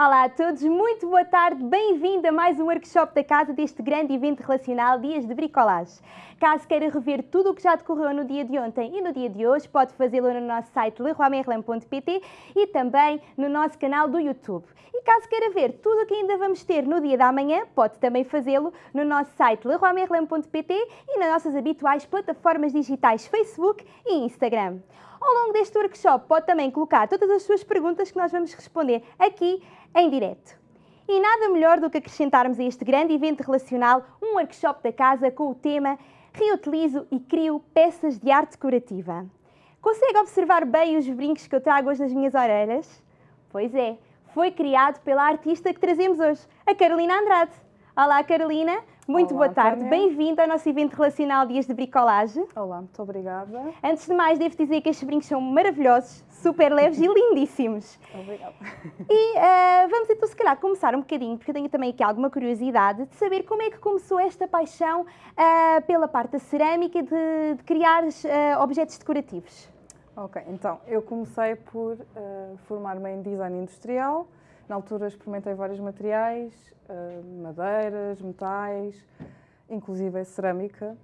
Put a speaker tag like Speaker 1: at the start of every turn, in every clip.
Speaker 1: Olá a todos, muito boa tarde, bem-vindo a mais um workshop da casa deste grande evento relacional Dias de Bricolage. Caso queira rever tudo o que já decorreu no dia de ontem e no dia de hoje, pode fazê-lo no nosso site leroymerlin.pt e também no nosso canal do YouTube. E caso queira ver tudo o que ainda vamos ter no dia da manhã, pode também fazê-lo no nosso site leroymerlin.pt e nas nossas habituais plataformas digitais Facebook e Instagram. Ao longo deste workshop pode também colocar todas as suas perguntas que nós vamos responder aqui em direto. E nada melhor do que acrescentarmos a este grande evento relacional um workshop da casa com o tema Reutilizo e crio peças de arte decorativa. Consegue observar bem os brincos que eu trago hoje nas minhas orelhas? Pois é, foi criado pela artista que trazemos hoje, a Carolina Andrade. Olá Carolina, muito
Speaker 2: Olá,
Speaker 1: boa tarde, bem-vinda ao nosso evento relacional Dias de Bricolagem.
Speaker 2: Olá, muito obrigada.
Speaker 1: Antes de mais, devo dizer que estes brincos são maravilhosos, super leves e lindíssimos.
Speaker 2: Obrigada.
Speaker 1: E uh, vamos então, se calhar, começar um bocadinho, porque eu tenho também aqui alguma curiosidade de saber como é que começou esta paixão uh, pela parte da cerâmica de, de criar uh, objetos decorativos.
Speaker 2: Ok, então, eu comecei por formar-me em design industrial. Na altura experimentei vários materiais, madeiras, metais, inclusive cerâmica.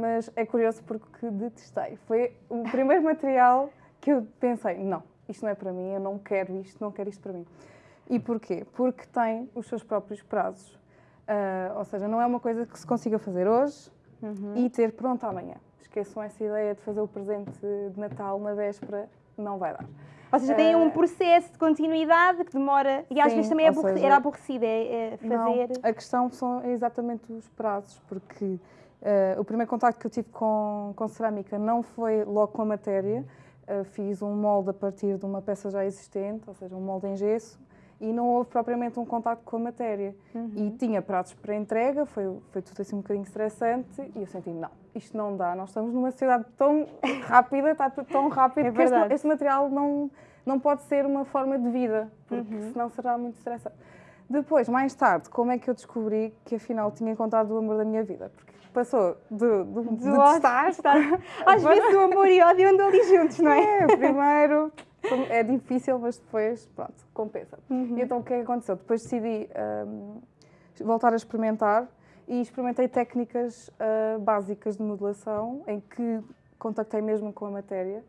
Speaker 2: mas é curioso porque detestei. Foi o primeiro material que eu pensei, não, isto não é para mim, eu não quero isto, não quero isto para mim. E porquê? Porque tem os seus próprios prazos. Uh, ou seja, não é uma coisa que se consiga fazer hoje uhum. e ter pronto amanhã. Esqueçam essa ideia de fazer o presente de Natal na véspera, não vai dar.
Speaker 1: Ou seja, tem um ah, processo de continuidade que demora e às vezes também é aborre seja, era aborrecido é, é fazer.
Speaker 2: Não, a questão são exatamente os prazos, porque uh, o primeiro contacto que eu tive com, com cerâmica não foi logo com a matéria, uh, fiz um molde a partir de uma peça já existente, ou seja, um molde em gesso, e não houve propriamente um contato com a matéria. Uhum. E tinha pratos para entrega, foi, foi tudo assim um bocadinho estressante, e eu senti, não, isto não dá, nós estamos numa sociedade tão rápida, está tudo tão rápido, é que este, este, material não, não pode ser uma forma de vida, porque uhum. senão será muito estressante. Depois, mais tarde, como é que eu descobri que afinal tinha encontrado o amor da minha vida? Porque passou de, de, de, de
Speaker 1: estar... Às vezes o amor e o ódio andam ali juntos, não é?
Speaker 2: É, primeiro é difícil, mas depois, pronto, compensa. Uhum. E então o que é que aconteceu? Depois decidi um, voltar a experimentar e experimentei técnicas uh, básicas de modelação em que contactei mesmo com a matéria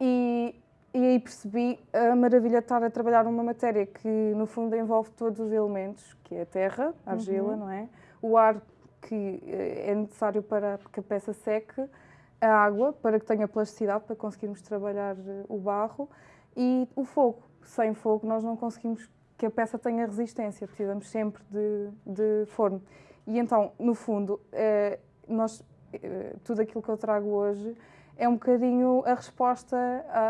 Speaker 2: e, e aí percebi a maravilha de estar a trabalhar numa matéria que no fundo envolve todos os elementos, que é a terra, a argila, uhum. não é? O ar que eh, é necessário para que a peça seque, a água para que tenha plasticidade, para conseguirmos trabalhar eh, o barro e o fogo. Sem fogo nós não conseguimos que a peça tenha resistência, precisamos sempre de, de forno. E então, no fundo, eh, nós, tudo aquilo que eu trago hoje é um bocadinho a resposta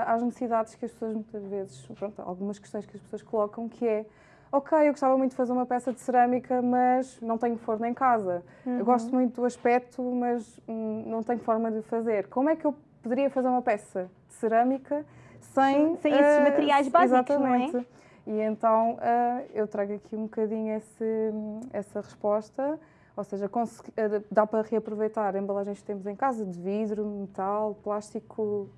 Speaker 2: às necessidades que as pessoas muitas vezes, pronto, algumas questões que as pessoas colocam, que é ok, eu gostava muito de fazer uma peça de cerâmica, mas não tenho forno em casa. Uhum. Eu gosto muito do aspecto, mas hum, não tenho forma de fazer. Como é que eu poderia fazer uma peça de cerâmica sem...
Speaker 1: Sem esses uh, materiais básicos,
Speaker 2: exatamente.
Speaker 1: não é?
Speaker 2: E então uh, eu trago aqui um bocadinho esse, essa resposta, ou seja, uh, dá para reaproveitar embalagens que temos em casa, de vidro, metal, plástico,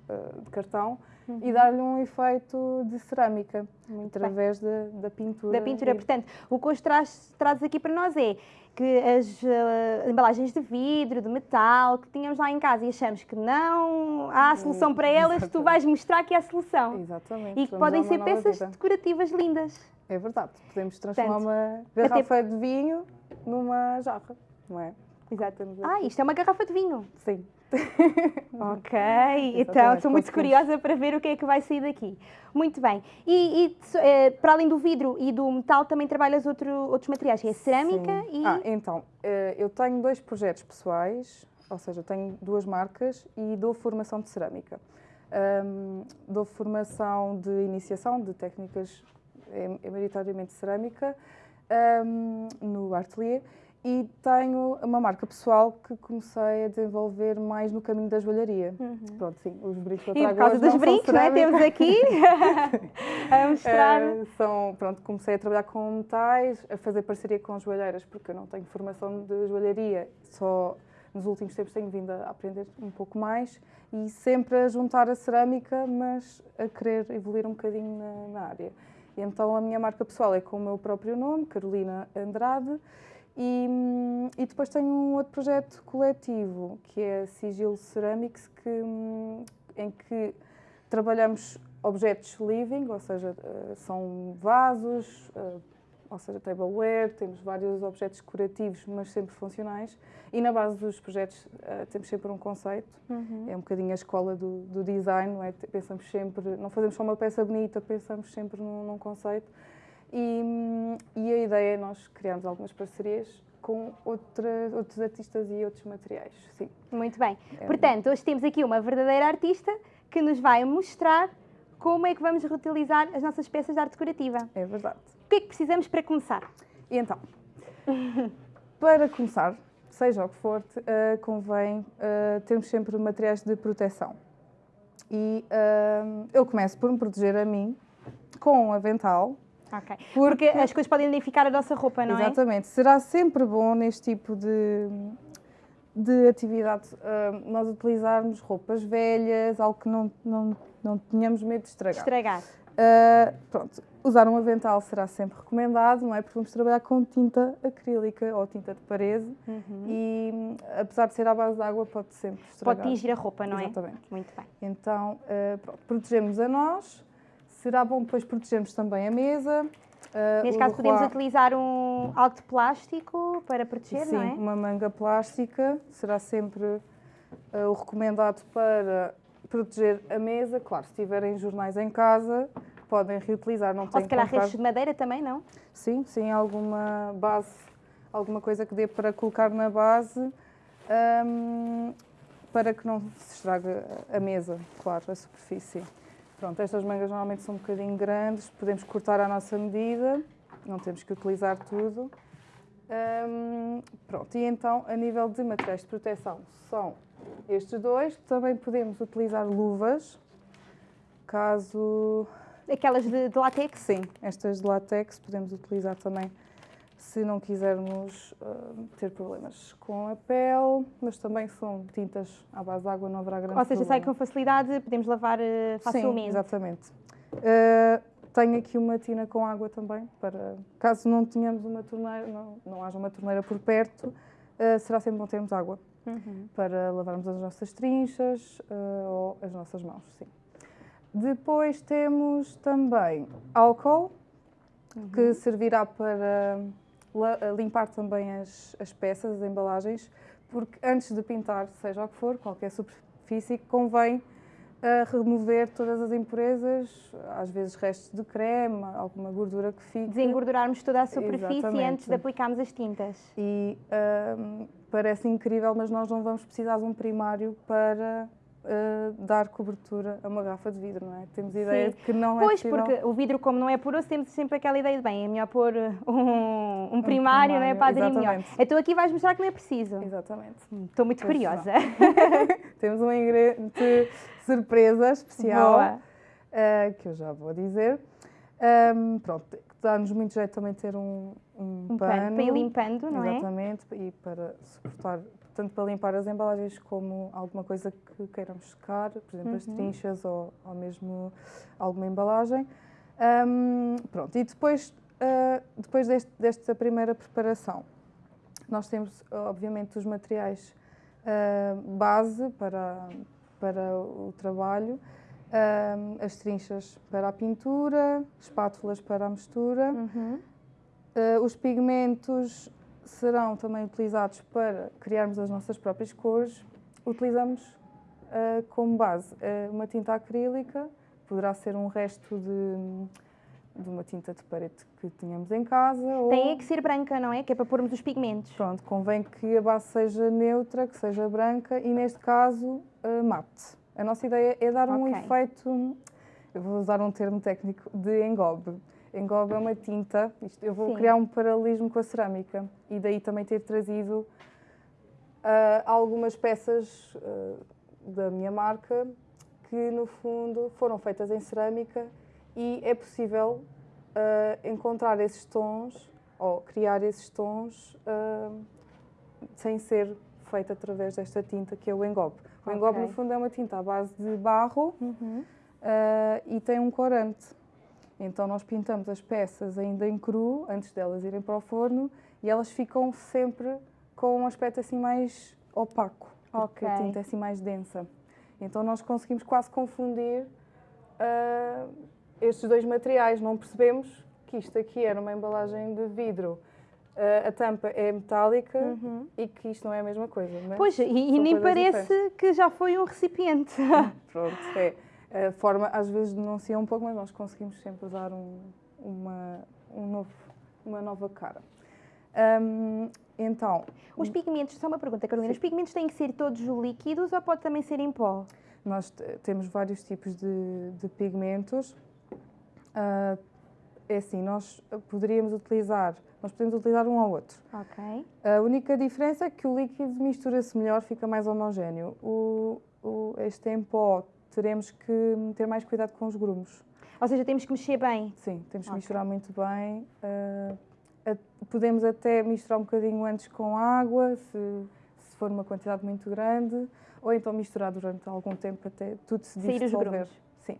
Speaker 2: de cartão, uhum. e dar-lhe um efeito de cerâmica, Muito através da, da, pintura.
Speaker 1: Da pintura, e... portanto, o que hoje traz, traz aqui para nós é que as uh, embalagens de vidro, de metal, que tínhamos lá em casa e achamos que não há a solução para elas, Exatamente. tu vais mostrar que há solução.
Speaker 2: Exatamente.
Speaker 1: E que podem ser peças vida. decorativas lindas.
Speaker 2: É verdade, podemos transformar Portanto, uma garrafa até... de vinho numa jarra, não é?
Speaker 1: Exato. Ah, isto é uma garrafa de vinho?
Speaker 2: Sim.
Speaker 1: ok, então estou muito curiosa para ver o que é que vai sair daqui. Muito bem. E, e eh, para além do vidro e do metal, também trabalhas outro, outros materiais, é cerâmica
Speaker 2: Sim. e... Ah, então, eh, eu tenho dois projetos pessoais, ou seja, tenho duas marcas e dou formação de cerâmica. Um, dou formação de iniciação de técnicas, é, é maioritariamente cerâmica, um, no Atelier e tenho uma marca pessoal que comecei a desenvolver mais no caminho da joalharia. Uhum. Pronto, sim, os brincos que eu trago
Speaker 1: E por causa dos brincos, não é? Temos aqui a mostrar. Uh,
Speaker 2: são, pronto, comecei a trabalhar com metais, a fazer parceria com joalheiras, porque eu não tenho formação de joalharia, só nos últimos tempos tenho vindo a aprender um pouco mais e sempre a juntar a cerâmica, mas a querer evoluir um bocadinho na, na área. Então a minha marca pessoal é com o meu próprio nome, Carolina Andrade, e, e depois tenho um outro projeto coletivo, que é Sigil Ceramics, que, em que trabalhamos objetos living, ou seja, eh, são vasos, eh, ou seja, tableware, temos vários objetos decorativos, mas sempre funcionais. E na base dos projetos uh, temos sempre um conceito. Uhum. É um bocadinho a escola do, do, design, não é? Pensamos sempre, não fazemos só uma peça bonita, pensamos sempre num, num conceito. E, e, a ideia é nós criarmos algumas parcerias com outra, outros artistas e outros materiais, sim.
Speaker 1: Muito bem. É Portanto, hoje temos aqui uma verdadeira artista que nos vai mostrar como é que vamos reutilizar as nossas peças de arte decorativa.
Speaker 2: É verdade.
Speaker 1: O que é que precisamos para começar?
Speaker 2: E então, para começar, seja o que for, uh, convém uh, termos sempre materiais de proteção. E uh, eu começo por me proteger a mim com um avental.
Speaker 1: Ok. Porque, porque as coisas podem identificar a nossa roupa, não
Speaker 2: exatamente. é? Exatamente. Será sempre bom neste tipo de, de atividade nós utilizarmos roupas velhas, algo que não, não, não tenhamos medo de estragar.
Speaker 1: Estragar.
Speaker 2: Uh, pronto, usar um avental será sempre recomendado, não é? Porque vamos trabalhar com tinta acrílica ou tinta de parede uhum. e, apesar de ser à base de água, pode sempre estragar.
Speaker 1: Pode tingir a roupa, não
Speaker 2: é? Exatamente.
Speaker 1: Muito bem.
Speaker 2: Então, uh, pronto, protegemos a nós. Será bom depois protegermos também a mesa.
Speaker 1: Uh, Neste caso, podemos utilizar um algo de plástico para proteger,
Speaker 2: Sim,
Speaker 1: não é?
Speaker 2: uma manga plástica será sempre o recomendado para proteger a mesa. Claro, se tiverem jornais em casa, podem reutilizar. Não
Speaker 1: Ou se calhar restos de madeira também, não?
Speaker 2: Sim, sim, alguma base, alguma coisa que dê para colocar na base um, para que não se estrague a mesa, claro, a superfície. Pronto, estas mangas normalmente são um bocadinho grandes, podemos cortar à nossa medida, não temos que utilizar tudo. Um, pronto, e então, a nível de materiais de proteção, são estes dois. Também podemos utilizar luvas, caso...
Speaker 1: Aquelas de, de látex?
Speaker 2: Sim, estas de látex podemos utilizar também se não quisermos uh, ter problemas com a pele, mas também são tintas à base de água, não haverá grande
Speaker 1: Ou seja,
Speaker 2: problema.
Speaker 1: sai com facilidade, podemos lavar uh, facilmente.
Speaker 2: Sim, exatamente. Uh, tenho aqui uma tina com água também, para caso não tenhamos uma torneira, não, não haja uma torneira por perto, será sempre bom termos água uhum. para lavarmos as nossas trinchas ou as nossas mãos, sim. Depois temos também álcool, uhum. que servirá para limpar também as, as peças, as embalagens, porque antes de pintar, seja o que for, qualquer superfície, convém a remover todas as impurezas, às vezes restos de creme, alguma gordura que fique.
Speaker 1: Desengordurarmos toda a superfície Exatamente. antes de aplicarmos as tintas.
Speaker 2: E um, parece incrível, mas nós não vamos precisar de um primário para Uh, dar cobertura a uma garrafa de vidro, não é? Temos ideia Sim. de que não
Speaker 1: pois,
Speaker 2: é possível...
Speaker 1: Pois, porque o vidro, como não é poroso, temos sempre aquela ideia de, bem, é melhor pôr um, um, um primário, não é? Para aderir melhor. Então aqui vais mostrar que não é preciso.
Speaker 2: Exatamente.
Speaker 1: Estou muito pois curiosa.
Speaker 2: temos um ingrediente surpresa especial, uh, que eu já vou dizer. Um, pronto, dá-nos muito jeito também ter um, um,
Speaker 1: um pano, pano, para ir limpando, não
Speaker 2: é? Exatamente, e para suportar tanto para limpar as embalagens como alguma coisa que queiramos secar, por exemplo, uhum. as trinchas ou, ou mesmo alguma embalagem. Um, pronto, e depois, uh, depois deste, desta primeira preparação, nós temos, obviamente, os materiais uh, base para, para o trabalho, uh, as trinchas para a pintura, espátulas para a mistura, uhum. os pigmentos serão também utilizados para criarmos as nossas próprias cores. Utilizamos uh, como base uh, uma tinta acrílica, poderá ser um resto de, de uma tinta de parede que tínhamos em casa.
Speaker 1: Tem ou... que ser branca, não é? Que é para pormos os pigmentos.
Speaker 2: Pronto, convém que a base seja neutra, que seja branca e, neste caso, uh, mate. A nossa ideia é dar okay. um efeito, eu vou usar um termo técnico, de engobe engloba uma tinta. Isto, eu vou Sim. criar um paralelismo com a cerâmica e daí também ter trazido uh, algumas peças uh, da minha marca que no fundo foram feitas em cerâmica e é possível uh, encontrar esses tons ou criar esses tons sem ser feita através desta tinta que é o engobe. O okay. engobe no fundo é uma tinta à base de barro uhum. e tem um corante Então nós pintamos as peças ainda em cru, antes delas irem para o forno, e elas ficam sempre com um aspecto assim mais opaco, porque a
Speaker 1: Ok.
Speaker 2: tinta é assim mais densa. Então nós conseguimos quase confundir ah, estes dois materiais, não percebemos que isto aqui era uma embalagem de vidro, ah, a tampa é metálica
Speaker 1: Uhum.
Speaker 2: e que isto não é a mesma coisa.
Speaker 1: Pois, e, e nem parece
Speaker 2: diferentes.
Speaker 1: que já foi um recipiente.
Speaker 2: Pronto, é. A forma às vezes denuncia um pouco, mas nós conseguimos sempre dar um- uma, um novo, uma nova cara. Hum, então,
Speaker 1: Os pigmentos, só uma pergunta, Carolina, os pigmentos têm que ser todos líquidos ou pode também ser em pó?
Speaker 2: nós te- temos vários tipos de, de pigmentos. Ah, é assim, nós poderíamos utilizar, nós podemos utilizar um ao outro.
Speaker 1: Ok.
Speaker 2: A única diferença é que o líquido mistura-se melhor, fica mais homogéneo. O, o, este em pó teremos que ter mais cuidado com os grumos.
Speaker 1: Ou seja, temos que mexer bem.
Speaker 2: Sim, temos que
Speaker 1: Ok.
Speaker 2: misturar muito bem. ah, a- podemos até misturar um bocadinho antes com água, se, se for uma quantidade muito grande, ou então misturar durante algum tempo até tudo se dissolver. Sim.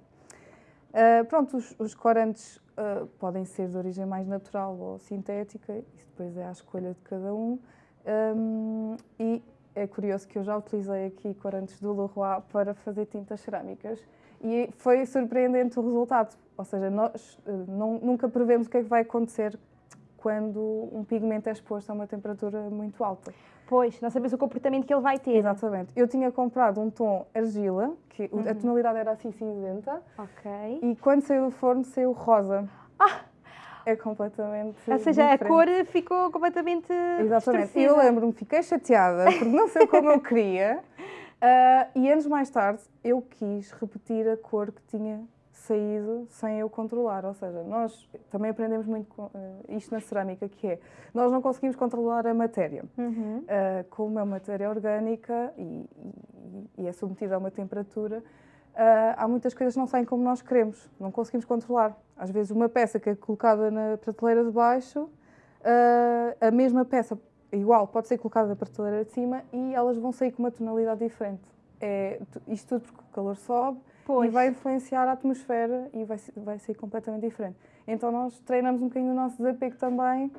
Speaker 2: Ah, pronto, os, os corantes ah, podem ser de origem mais natural ou sintética, isso depois é à escolha de cada um. Ahm, e é curioso que eu já utilizei aqui corantes do Leroy para fazer tintas cerâmicas e foi surpreendente o resultado. Ou seja, nós eh, não- nunca prevemos o que é que vai acontecer quando um pigmento é exposto a uma temperatura muito alta.
Speaker 1: Pois, não sabemos o comportamento que ele vai ter.
Speaker 2: Exatamente. Eu tinha comprado um tom argila, que o- a
Speaker 1: Uhum.
Speaker 2: tonalidade era assim cinzenta,
Speaker 1: Ok.
Speaker 2: e quando saiu do forno saiu rosa. É completamente
Speaker 1: Ou seja, a
Speaker 2: diferente.
Speaker 1: cor ficou completamente
Speaker 2: Exatamente. Eu lembro-me, fiquei chateada porque não sei como eu queria. Ah, e anos mais tarde eu quis repetir a cor que tinha saído sem eu controlar. Ou seja, nós também aprendemos muito com, ah, isto na cerâmica, que é nós não conseguimos controlar a matéria.
Speaker 1: Uhum.
Speaker 2: Ah, como é uma matéria orgânica e, e- e é submetida a uma temperatura, há muitas coisas que não saem como nós queremos, não conseguimos controlar. Às vezes, uma peça que é colocada na prateleira de baixo, ah, a mesma peça igual pode ser colocada na prateleira de cima e elas vão sair com uma tonalidade diferente. É, isto tudo porque o calor sobe
Speaker 1: Pois.
Speaker 2: e vai influenciar a atmosfera e vai, vai ser completamente diferente. Então nós treinamos um bocadinho o nosso desapego também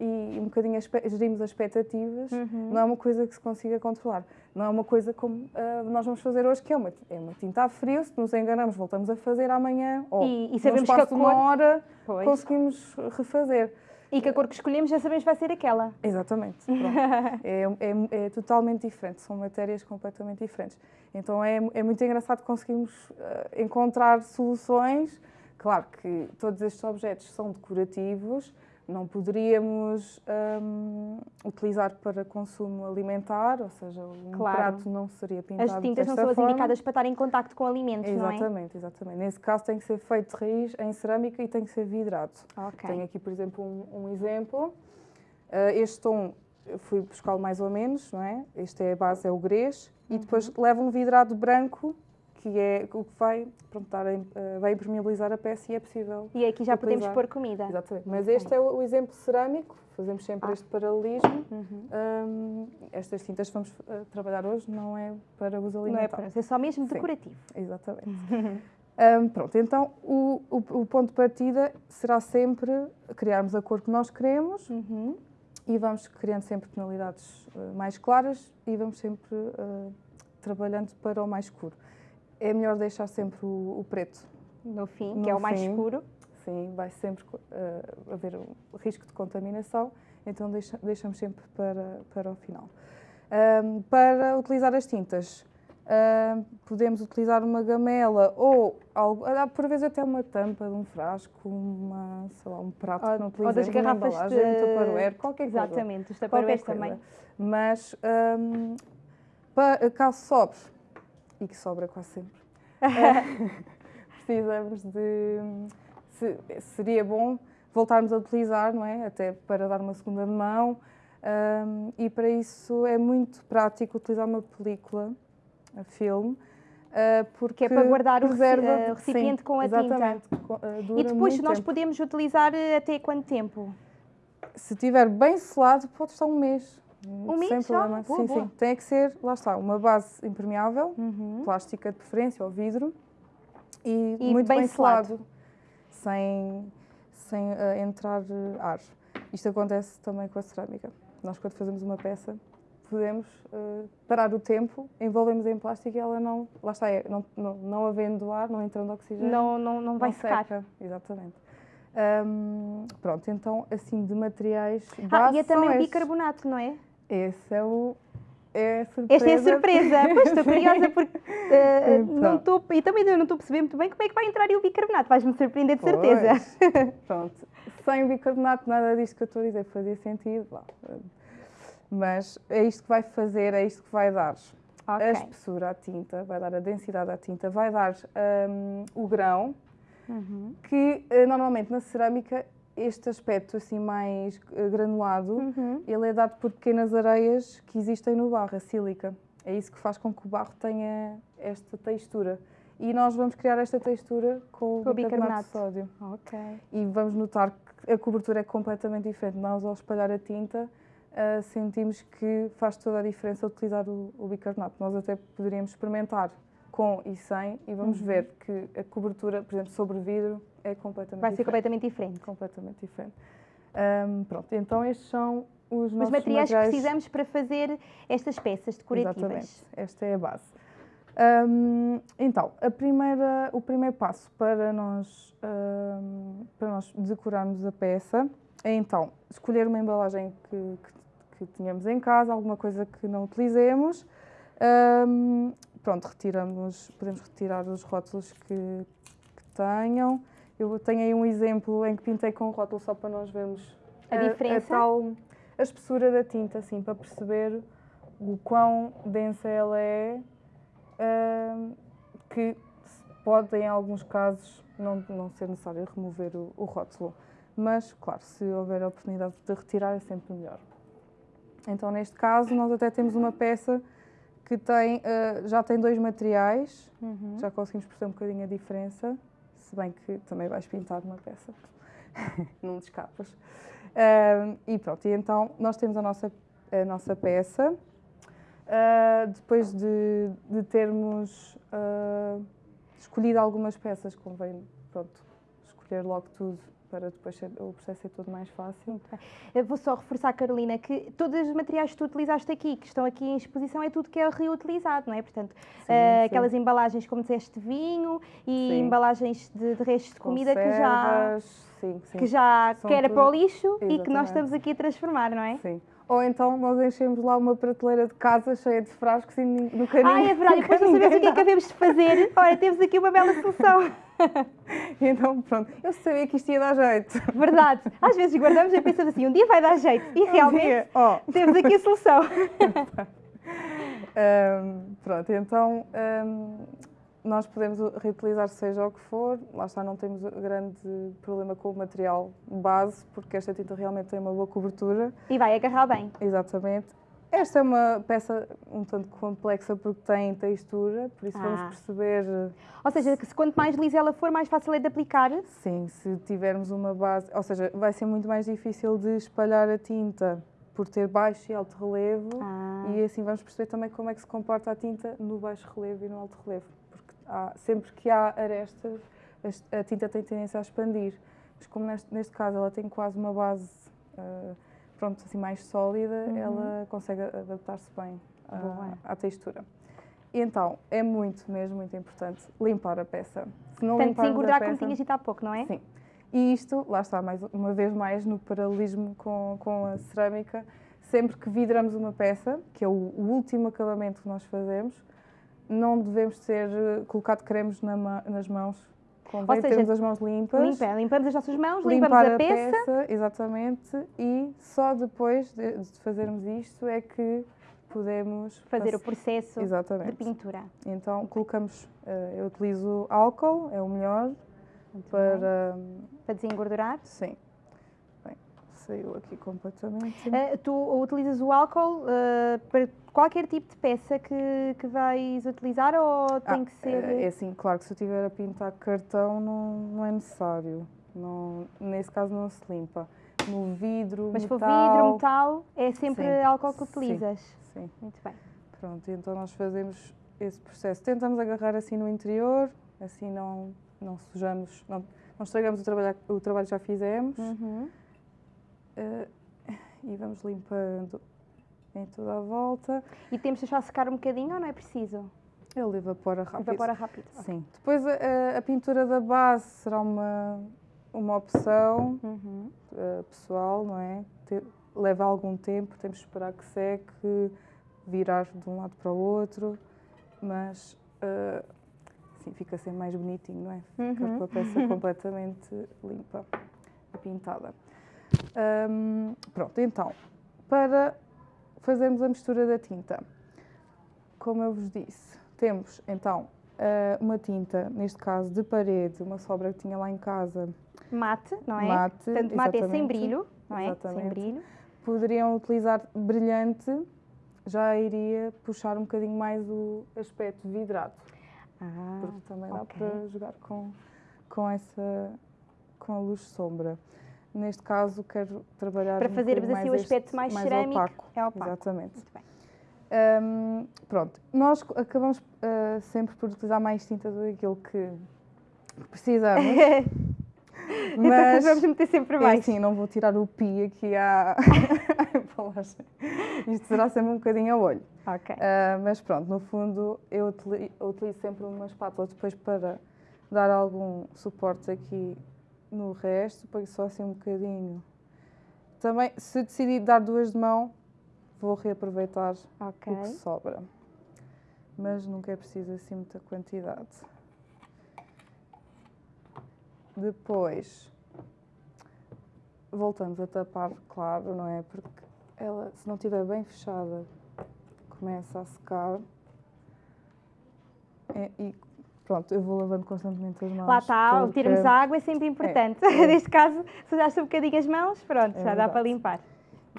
Speaker 2: e um bocadinho gerimos as expectativas.
Speaker 1: Uhum.
Speaker 2: Não é uma coisa que se consiga controlar. Não é uma coisa como ah, nós vamos fazer hoje, que é uma, é uma tinta a frio. Se nos enganamos, voltamos a fazer amanhã. Ou
Speaker 1: E- e sabemos que a
Speaker 2: espaço de uma
Speaker 1: cor-
Speaker 2: hora
Speaker 1: Pois.
Speaker 2: conseguimos refazer.
Speaker 1: E que a cor que escolhemos já sabemos que vai ser aquela.
Speaker 2: Exatamente. é, é- é totalmente diferente, são matérias completamente diferentes. Então é, é muito engraçado conseguirmos ah, encontrar soluções. Claro que todos estes objetos são decorativos, não poderíamos ahm, utilizar para consumo alimentar, ou seja, um
Speaker 1: Claro.
Speaker 2: prato não seria pintado
Speaker 1: As tintas não são as indicadas para estar em contacto com alimentos, não é?
Speaker 2: Exatamente, exatamente. Nesse caso tem que ser feito de raiz em cerâmica e tem que ser vidrado.
Speaker 1: Ok.
Speaker 2: Tenho aqui, por exemplo, um, um exemplo. Ah, este tom eu fui buscá-lo mais ou menos, não é? Este é a base, é o grês. E depois
Speaker 1: Uhum.
Speaker 2: leva um vidrado branco, que é o que vai, pronto, dar, ah, vai impermeabilizar a peça e é possível.
Speaker 1: E aqui já podemos
Speaker 2: utilizar.
Speaker 1: pôr comida.
Speaker 2: Exatamente. Mas este é o, o exemplo cerâmico, fazemos sempre
Speaker 1: Ah.
Speaker 2: este paralelismo.
Speaker 1: Uhum.
Speaker 2: Ahm, estas tintas que vamos ah, trabalhar hoje não é para uso
Speaker 1: Não é,
Speaker 2: alimentar.
Speaker 1: para, é só mesmo
Speaker 2: Sim.
Speaker 1: decorativo.
Speaker 2: Exatamente. Ahm, pronto, então o, o, o ponto de partida será sempre criarmos a cor que nós queremos
Speaker 1: Uhum.
Speaker 2: e vamos criando sempre tonalidades eh, mais claras e vamos sempre eh, trabalhando para o mais escuro. É melhor deixar sempre o, o preto.
Speaker 1: No fim,
Speaker 2: No
Speaker 1: que é o mais
Speaker 2: fim.
Speaker 1: escuro.
Speaker 2: Sim, vai sempre eh, haver o risco de contaminação, então deixa- deixamos sempre para, para o final. Ahm, para utilizar as tintas, ahm, podemos utilizar uma gamela ou algo, ah, por vezes até uma tampa de um frasco, uma, lá, um prato
Speaker 1: Ou-
Speaker 2: que não
Speaker 1: ou das
Speaker 2: uma
Speaker 1: garrafas
Speaker 2: embalagem,
Speaker 1: de-
Speaker 2: um tupperware, qualquer coisa.
Speaker 1: Exatamente, os também.
Speaker 2: Mas ahm, pa- caso sobre, e que sobra quase sempre, precisamos de. se- seria bom voltarmos a utilizar, não é? Até para dar uma segunda mão. ahm, e para isso é muito prático utilizar uma película, a filme. ah, porque
Speaker 1: Que é para guardar o eh, o recipiente
Speaker 2: sim,
Speaker 1: com a tinta.
Speaker 2: exatamente, co- ah,
Speaker 1: E depois nós
Speaker 2: tempo.
Speaker 1: podemos utilizar eh, até quanto tempo?
Speaker 2: Se estiver bem selado, pode estar um mês.
Speaker 1: Um mês
Speaker 2: Sem problema.
Speaker 1: Boa,
Speaker 2: sim,
Speaker 1: boa.
Speaker 2: sim. Tem que ser, lá está, uma base impermeável,
Speaker 1: Uhum.
Speaker 2: plástica de preferência ou vidro e,
Speaker 1: E
Speaker 2: muito
Speaker 1: bem
Speaker 2: bem,
Speaker 1: selado.
Speaker 2: selado. sem, sem uh, entrar ar. Isto acontece também com a cerâmica. Nós, quando fazemos uma peça, podemos uh, parar o tempo, envolvemos em plástico e ela não, lá está, é, não, não, não havendo ar, não entrando oxigênio.
Speaker 1: Não, não, não vai não secar. Seca.
Speaker 2: Exatamente. Um, pronto, então, assim, de materiais
Speaker 1: Ah, e é também bicarbonato, não é?
Speaker 2: Esse é o... É surpresa.
Speaker 1: Esta é a surpresa. pois estou curiosa porque uh, não estou, e também não estou a perceber muito bem como é que vai entrar o bicarbonato. Vais-me surpreender de certeza.
Speaker 2: Pronto. Sem o bicarbonato, nada disto que eu estou a dizer fazia sentido. Mas é isto que vai fazer, é isto que vai dar okay. a espessura à tinta, vai dar a densidade à tinta, vai dar um, o grão, uhum. que uh, normalmente na cerâmica este aspecto assim mais uh, granulado, uhum. ele é dado por pequenas areias que existem no barro, a sílica. É isso que faz com que o barro tenha esta textura. E nós vamos criar esta textura com, com o bicarbonato de sódio.
Speaker 1: Okay.
Speaker 2: E vamos notar que a cobertura é completamente diferente. Nós, ao espalhar a tinta, uh, sentimos que faz toda a diferença utilizar o, o, bicarbonato. Nós até poderíamos experimentar com e sem e vamos uhum. ver que a cobertura, por exemplo, sobre vidro é completamente
Speaker 1: Vai
Speaker 2: diferente.
Speaker 1: ser completamente diferente.
Speaker 2: Completamente diferente. Um, pronto, então estes são os,
Speaker 1: materiais, materiais, que precisamos para fazer estas peças decorativas.
Speaker 2: Exatamente, esta é a base. Um, então, a primeira, o primeiro passo para nós, um, para nós decorarmos a peça é então escolher uma embalagem que, que que tínhamos em casa, alguma coisa que não utilizemos. Um, pronto, retiramos, podemos retirar os rótulos que, que, tenham. Eu tenho aí um exemplo em que pintei com rótulo só para nós vermos
Speaker 1: a, a diferença.
Speaker 2: A, tal, a espessura da tinta, assim, para perceber o quão densa ela é, um, que pode, em alguns casos, não, não ser necessário remover o, o rótulo. Mas, claro, se houver a oportunidade de retirar, é sempre melhor. Então, neste caso, nós até temos uma peça que tem, uh, já tem dois materiais, uhum. já conseguimos perceber um bocadinho a diferença, se bem que também vais pintar uma peça, não te escapas. Uh, e pronto, e então nós temos a nossa, a nossa peça, uh, depois de, de termos escolhido algumas peças, convém pronto, escolher logo tudo para depois ser, o processo ser todo mais fácil.
Speaker 1: Eu vou só reforçar, Carolina, que todos os materiais que tu utilizaste aqui, que estão aqui em exposição, é tudo que é reutilizado, não é? Portanto, sim, uh, sim. aquelas embalagens, como disseste, de vinho e sim. embalagens de, de restos de comida
Speaker 2: Conservas,
Speaker 1: que já,
Speaker 2: sim, sim.
Speaker 1: que já que era tudo... para o lixo Exatamente. e que nós estamos aqui a transformar, não é?
Speaker 2: Sim. Ou então nós enchemos lá uma prateleira de casa cheia de frascos e no caminho.
Speaker 1: Ah, é verdade, depois não sabemos o que é que havemos de fazer. Olha, temos aqui uma bela solução.
Speaker 2: então, pronto, eu sabia que isto ia dar jeito.
Speaker 1: Verdade. Às vezes guardamos e pensamos assim, um dia vai dar jeito. E realmente oh. temos aqui a solução.
Speaker 2: um, pronto, então um, nós podemos reutilizar seja o que for. Lá está, não temos grande problema com o material base, porque esta tinta realmente tem uma boa cobertura.
Speaker 1: E vai agarrar bem.
Speaker 2: Exatamente. Esta é uma peça um tanto complexa porque tem textura, por isso ah. vamos perceber...
Speaker 1: Ou seja, que se quanto mais lisa ela for, mais fácil é de aplicar?
Speaker 2: Sim, se tivermos uma base... Ou seja, vai ser muito mais difícil de espalhar a tinta por ter baixo e alto relevo ah. e assim vamos perceber também como é que se comporta a tinta no baixo relevo e no alto relevo. Há, sempre que há arestas, a tinta tem tendência a expandir. Mas como neste, neste caso ela tem quase uma base... Uh, pronto, assim mais sólida, uhum. ela consegue adaptar-se bem à, à, textura. E então, é muito, mesmo muito importante limpar a peça.
Speaker 1: Se não Tanto engordar peça, como tinhas dito há pouco, não é?
Speaker 2: Sim. E isto, lá está, mais uma vez mais no paralelismo com, com a cerâmica, sempre que vidramos uma peça, que é o, o último acabamento que nós fazemos, não devemos ter eh, colocado cremes na, nas mãos Convém Ou seja, termos as mãos limpas.
Speaker 1: Limpa, limpamos as nossas mãos, limpamos a, a peça. peça.
Speaker 2: Exatamente. E só depois de, de fazermos isto é que podemos
Speaker 1: fazer o processo Exatamente. de pintura.
Speaker 2: Então colocamos, uh, eu utilizo álcool, é o melhor Muito para
Speaker 1: para desengordurar.
Speaker 2: Sim. Saiu aqui completamente.
Speaker 1: Uh, tu utilizas o álcool uh, para qualquer tipo de peça que, que vais utilizar ou tem ah, que ser.
Speaker 2: É, é assim, claro que se eu estiver a pintar cartão não, não é necessário. Não, nesse caso não se limpa. No vidro,
Speaker 1: Mas
Speaker 2: metal...
Speaker 1: for vidro, metal, é sempre sim, álcool que utilizas.
Speaker 2: Sim, sim.
Speaker 1: Muito bem.
Speaker 2: Pronto, então nós fazemos esse processo. Tentamos agarrar assim no interior, assim não, não sujamos, não, não estragamos o trabalho, o trabalho que já fizemos.
Speaker 1: Uhum.
Speaker 2: Uh, e vamos limpando em toda a volta.
Speaker 1: E temos de deixar secar um bocadinho ou não é preciso?
Speaker 2: Ele evapora rápido.
Speaker 1: Evapora rápido.
Speaker 2: Sim. Depois a, a, pintura da base será uma, uma opção
Speaker 1: Uhum.
Speaker 2: uh, pessoal, não é? Te- leva algum tempo, temos de esperar que seque, virar de um lado para o outro, mas uh, assim fica sempre mais bonitinho, não é? Fica
Speaker 1: Uhum.
Speaker 2: com a peça completamente limpa e pintada. Hum, pronto, então, para fazermos a mistura da tinta, como eu vos disse, temos então eh, uma tinta, neste caso de parede, uma sobra que tinha lá em casa,
Speaker 1: Mate, não é?
Speaker 2: mate.
Speaker 1: Portanto, mate é sem brilho, não é? Sem
Speaker 2: Exatamente.
Speaker 1: brilho.
Speaker 2: Poderiam utilizar brilhante, já iria puxar um bocadinho mais o aspecto vidrado,
Speaker 1: Ah,
Speaker 2: porque também dá
Speaker 1: ok.
Speaker 2: para jogar com, com essa com a luz sombra. Neste caso, quero trabalhar
Speaker 1: Para
Speaker 2: um
Speaker 1: fazermos
Speaker 2: bocadinho
Speaker 1: assim o
Speaker 2: mais
Speaker 1: aspecto
Speaker 2: este-
Speaker 1: mais cerâmico,
Speaker 2: opaco.
Speaker 1: é opaco.
Speaker 2: Exatamente.
Speaker 1: Muito bem.
Speaker 2: Hum, pronto, nós acabamos ah, sempre por utilizar mais tinta do que aquilo que precisamos,
Speaker 1: Então
Speaker 2: mas
Speaker 1: vamos meter sempre
Speaker 2: é
Speaker 1: mais.
Speaker 2: assim, não vou tirar o pi aqui à, à embalagem. Isto será sempre um bocadinho a olho.
Speaker 1: Ok.
Speaker 2: Ah, mas pronto, no fundo eu utilizo sempre uma espátula depois para dar algum suporte aqui no resto, põe só assim um bocadinho. Também, se decidir dar duas de mão, vou reaproveitar
Speaker 1: ok.
Speaker 2: o que sobra. Mas nunca é preciso assim muita quantidade. Depois voltamos a tapar, claro, não é? Porque ela, se não estiver bem fechada, começa a secar. É, e pronto, eu vou lavando constantemente as mãos.
Speaker 1: Lá está,
Speaker 2: porque-
Speaker 1: termos água é sempre importante.
Speaker 2: é.
Speaker 1: Neste caso, se usaste um bocadinho as mãos, pronto,
Speaker 2: É
Speaker 1: já dá para limpar.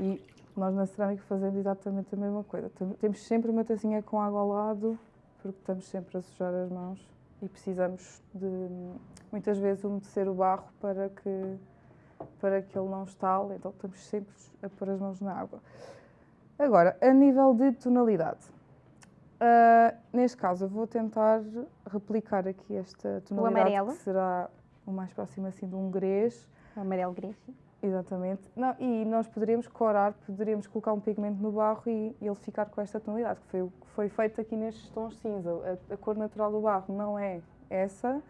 Speaker 2: E nós na cerâmica fazemos exatamente a mesma coisa. Tem- Temos sempre uma tacinha com água ao lado, porque estamos sempre a sujar as mãos e precisamos de muitas vezes umedecer o barro para que, para que ele não estale, então estamos sempre a pôr as mãos na água. Agora, a nível de tonalidade. Ah, neste caso, eu vou tentar replicar aqui esta tonalidade
Speaker 1: amarelo.
Speaker 2: que será o mais próximo assim de um grês.
Speaker 1: O amarelo grego.
Speaker 2: Exatamente. Não, e nós poderíamos corar, poderíamos colocar um pigmento no barro e, e ele ficar com esta tonalidade, que foi o que foi feito aqui nestes tons cinza. A, a cor natural do barro não é essa.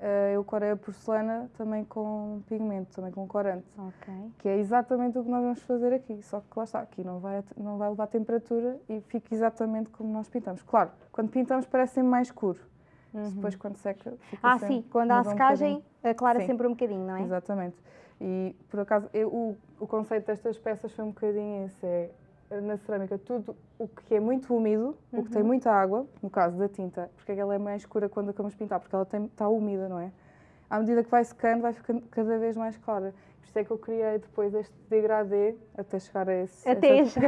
Speaker 2: Eh, eu corei a porcelana também com pigmento, também com corante, que é exatamente o que nós vamos fazer aqui. Só que lá está, aqui não vai, não vai levar temperatura e fica exatamente como nós pintamos. Claro, quando pintamos parece sempre mais escuro. Depois quando seca fica
Speaker 1: Ah,
Speaker 2: sempre-
Speaker 1: sim, quando há
Speaker 2: um
Speaker 1: secagem,
Speaker 2: bocadinho.
Speaker 1: aclara
Speaker 2: Sim.
Speaker 1: sempre um bocadinho, não é?
Speaker 2: Exatamente. E por acaso eu- o, o conceito destas peças foi um bocadinho esse, é na cerâmica tudo o que é muito úmido, o que tem muita água, no caso da tinta, porque ela é mais escura quando acabamos de pintar, porque ela tem- está úmida, não é? À medida que vai secando, vai ficando cada vez mais clara. Por isso é que eu criei depois este degradê até chegar a esse.
Speaker 1: Até
Speaker 2: essa-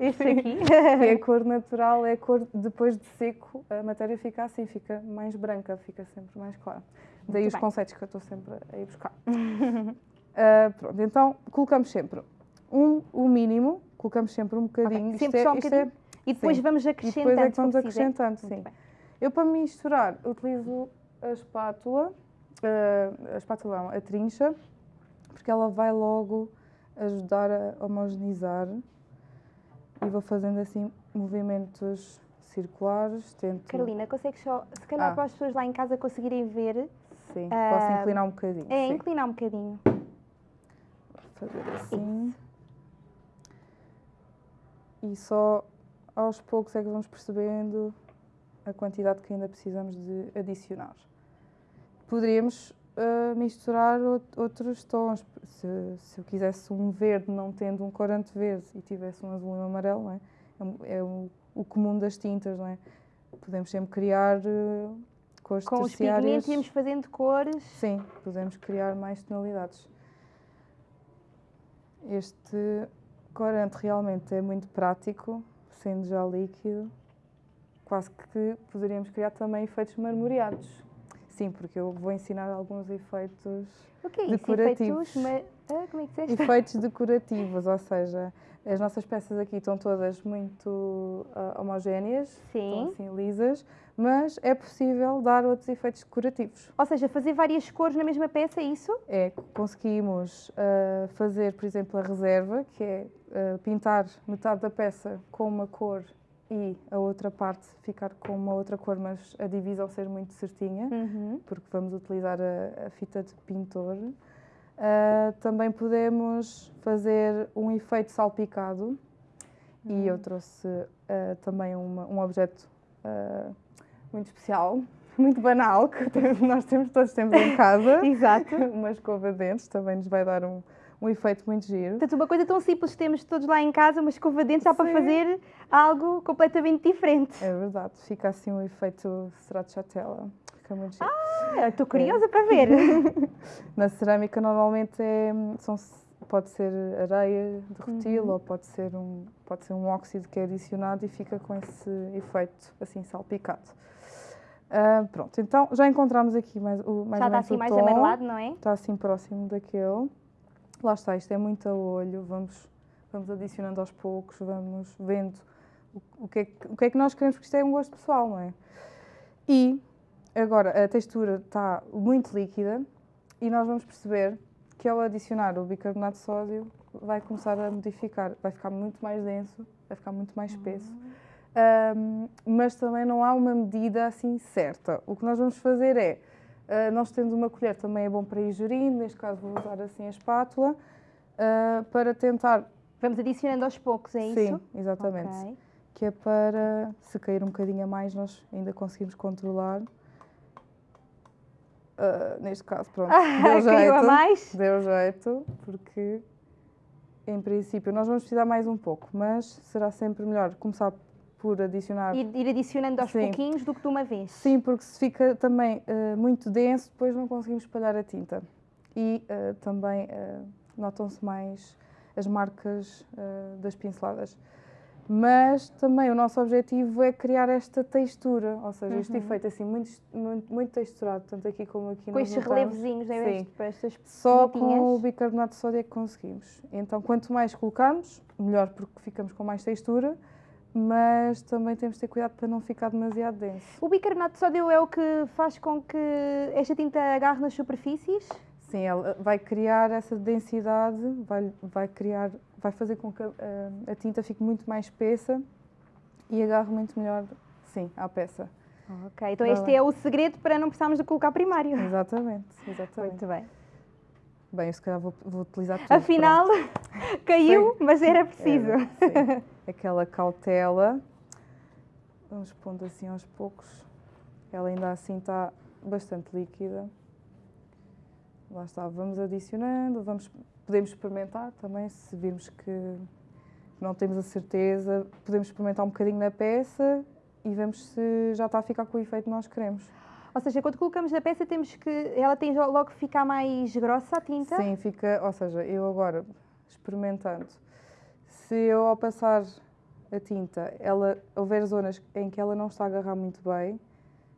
Speaker 1: este, aqui.
Speaker 2: E a cor natural é a cor depois de seco, a matéria fica assim, fica mais branca, fica sempre mais clara. Daí
Speaker 1: Muito
Speaker 2: os
Speaker 1: bem.
Speaker 2: conceitos que eu estou sempre a ir buscar. Ah, pronto, então colocamos sempre um, o mínimo, colocamos sempre um bocadinho.
Speaker 1: Ok, sempre só um bocadinho? E depois
Speaker 2: sim.
Speaker 1: vamos
Speaker 2: E
Speaker 1: acrescentando.
Speaker 2: depois é que vamos
Speaker 1: é?
Speaker 2: acrescentando, sim. Eu para misturar utilizo a espátula, ah, a espátula não, a trincha, porque ela vai logo ajudar a homogeneizar e vou fazendo assim movimentos circulares, tento...
Speaker 1: Carolina, consegues só, se calhar
Speaker 2: Ah.
Speaker 1: para as pessoas lá em casa conseguirem ver,
Speaker 2: Sim,
Speaker 1: Ah,
Speaker 2: posso inclinar um bocadinho.
Speaker 1: é
Speaker 2: sim.
Speaker 1: inclinar um bocadinho.
Speaker 2: Fazer assim. E só aos poucos é que vamos percebendo a quantidade que ainda precisamos de adicionar. Poderíamos ah, misturar out- outros tons. Se, se eu quisesse um verde não tendo um corante verde e tivesse um azul e um amarelo, não é? É, é o, o comum das tintas, não é? Podemos sempre criar ah, cores
Speaker 1: Com os pigmentos íamos fazendo cores.
Speaker 2: Sim, podemos criar mais tonalidades. Este corante realmente é muito prático, sendo já líquido. Quase que poderíamos criar também efeitos marmoreados. Sim, porque eu vou ensinar alguns efeitos.
Speaker 1: O que é?
Speaker 2: Decorativos.
Speaker 1: Efeitos Ah, como é que disseste?
Speaker 2: efeitos decorativos, ou seja, as nossas peças aqui estão todas muito ah, homogéneas,
Speaker 1: Sim.
Speaker 2: estão assim lisas, mas é possível dar outros efeitos decorativos.
Speaker 1: Ou seja, fazer várias cores na mesma peça, é isso?
Speaker 2: É, conseguimos ah, fazer, por exemplo, a reserva, que é ah, pintar metade da peça com uma cor e a outra parte ficar com uma outra cor, mas a divisão ser muito certinha,
Speaker 1: Uhum.
Speaker 2: porque vamos utilizar a, a fita de pintor. Ah, também podemos fazer um efeito salpicado e eu trouxe ah, também uma- um objeto ah, muito especial, muito banal, que nós temos, todos temos em casa.
Speaker 1: Exato.
Speaker 2: uma escova de dentes também nos vai dar um, um efeito muito giro.
Speaker 1: Portanto, uma coisa tão simples que temos todos lá em casa, uma escova de dentes, dá para fazer algo completamente diferente.
Speaker 2: É verdade, fica assim um efeito stracciatella. Fica muito giro.
Speaker 1: Ah, Estou curiosa para ver.
Speaker 2: Na cerâmica normalmente é, são, pode ser areia derretida
Speaker 1: Uhum.
Speaker 2: ou pode ser, um, pode ser um óxido que é adicionado e fica com esse efeito assim salpicado. Ah, pronto, então já encontramos aqui mais, o, mais
Speaker 1: Já está assim mais
Speaker 2: tom.
Speaker 1: amarelado, não é?
Speaker 2: Está assim próximo daquele. Lá está, isto é muito a olho, vamos, vamos adicionando aos poucos, vamos vendo o, o que é que, o que é que nós queremos, porque isto é um gosto pessoal, não é? E agora a textura está muito líquida e nós vamos perceber que ao adicionar o bicarbonato de sódio vai começar a modificar, vai ficar muito mais denso, vai ficar muito mais espesso. Ahm, mas também não há uma medida assim certa. O que nós vamos fazer é, ah, nós tendo uma colher também é bom para ir gerindo, neste caso vou usar assim a espátula, ah, para tentar...
Speaker 1: Vamos adicionando aos poucos, é
Speaker 2: Sim,
Speaker 1: isso?
Speaker 2: exatamente.
Speaker 1: Ok.
Speaker 2: Que é para, se cair um bocadinho a mais, nós ainda conseguimos controlar. Ah, neste caso, pronto,
Speaker 1: Ah,
Speaker 2: deu
Speaker 1: caiu a
Speaker 2: jeito.
Speaker 1: mais?
Speaker 2: Deu jeito, porque em princípio nós vamos precisar mais um pouco, mas será sempre melhor começar por adicionar.
Speaker 1: Ir, ir adicionando aos
Speaker 2: Sim.
Speaker 1: pouquinhos do que de uma vez.
Speaker 2: Sim, porque se fica também eh, muito denso, depois não conseguimos espalhar a tinta. E eh, também notam-se mais as marcas das pinceladas. Mas também o nosso objetivo é criar esta textura, ou seja, este
Speaker 1: Uhum.
Speaker 2: efeito assim muito, muito, muito texturado, tanto aqui como aqui
Speaker 1: Com estes
Speaker 2: notamos.
Speaker 1: não é?
Speaker 2: Sim.
Speaker 1: Este- para estas
Speaker 2: Só com o bicarbonato de sódio é que conseguimos. Então, quanto mais colocarmos, melhor, porque ficamos com mais textura, mas também temos de ter cuidado para não ficar demasiado denso.
Speaker 1: O bicarbonato de sódio é o que faz com que esta tinta agarre nas superfícies?
Speaker 2: Sim, ela vai criar essa densidade, vai, vai criar, vai fazer com que a, a- a tinta fique muito mais espessa e agarre muito melhor, sim, à peça.
Speaker 1: Ok, então este é o segredo para não precisarmos de colocar primário.
Speaker 2: Exatamente, exatamente.
Speaker 1: Muito bem.
Speaker 2: Bem, eu se calhar vou, vou utilizar tudo.
Speaker 1: Afinal, caiu, mas era preciso.
Speaker 2: Era, sim. Aquela cautela. Vamos pondo assim aos poucos. Ela ainda assim está bastante líquida. Lá está, vamos adicionando, vamos, podemos experimentar também, se virmos que não temos a certeza, podemos experimentar um bocadinho na peça e vemos se já está a ficar com o efeito que nós queremos.
Speaker 1: Ou seja, quando colocamos na peça, temos que. Ela tem logo que ficar mais grossa a tinta?
Speaker 2: Sim, fica, ou seja, eu agora experimentando, se eu ao passar a tinta, ela houver zonas em que ela não está a agarrar muito bem,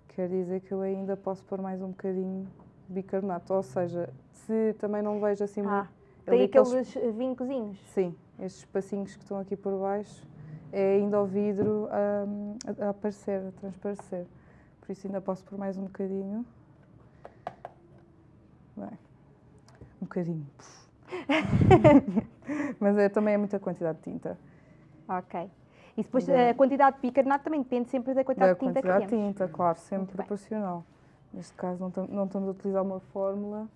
Speaker 2: quer dizer que eu ainda posso pôr mais um bocadinho bicarbonato. Ou seja, se também não vejo assim
Speaker 1: Ah,
Speaker 2: muito.
Speaker 1: tem
Speaker 2: ali
Speaker 1: aqueles vincozinhos.
Speaker 2: Sim, estes espacinhos que estão aqui por baixo é ainda o vidro hum, a, aparecer, a transparecer. Por isso ainda posso pôr mais um bocadinho. Bem, um bocadinho. Mas é, também é muita quantidade de tinta.
Speaker 1: Ok. E depois
Speaker 2: Da-
Speaker 1: a quantidade de bicarbonato também depende sempre da quantidade
Speaker 2: Da
Speaker 1: de tinta
Speaker 2: quantidade
Speaker 1: que
Speaker 2: de
Speaker 1: temos.
Speaker 2: tinta, claro, sempre proporcional. Neste caso não, não estamos a utilizar uma fórmula,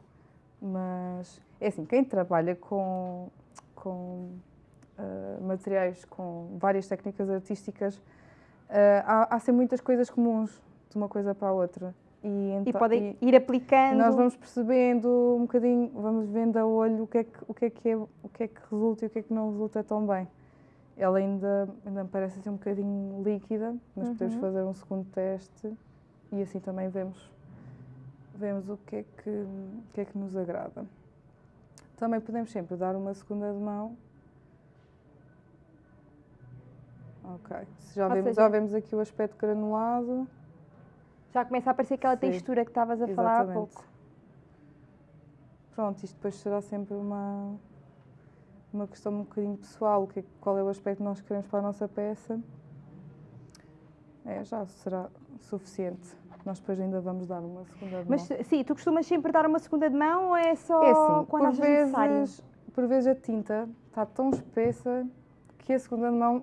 Speaker 2: mas é assim, quem trabalha com, com ah, materiais, com várias técnicas artísticas, ah, há, há sempre muitas coisas comuns de uma coisa para a outra. E,
Speaker 1: E
Speaker 2: então-
Speaker 1: podem
Speaker 2: e-
Speaker 1: ir aplicando.
Speaker 2: nós vamos percebendo um bocadinho, vamos vendo a olho o que é que, o que, é, que é, o que é que resulta e o que é que não resulta tão bem. Ela ainda, ainda me parece assim um bocadinho líquida, mas podemos
Speaker 1: Uhum.
Speaker 2: fazer um segundo teste e assim também vemos, vemos o que é que, o que é que nos agrada. Também podemos sempre dar uma segunda de mão. Ok, já, vemos,
Speaker 1: seja-
Speaker 2: já vemos aqui o aspecto granulado.
Speaker 1: Já começa a aparecer aquela
Speaker 2: Sim,
Speaker 1: textura que estavas a falar há
Speaker 2: Exatamente.
Speaker 1: pouco.
Speaker 2: pronto, isto depois será sempre uma, uma questão um bocadinho pessoal, o que, é- qual é o aspecto que nós queremos para a nossa peça. É, já será suficiente. Nós depois ainda vamos dar uma segunda de
Speaker 1: Mas
Speaker 2: mão.
Speaker 1: sim, tu costumas sempre dar uma segunda de mão ou é só
Speaker 2: É assim,
Speaker 1: quando
Speaker 2: por
Speaker 1: achas necessário?
Speaker 2: vezes, por vezes a tinta está tão espessa que a segunda de mão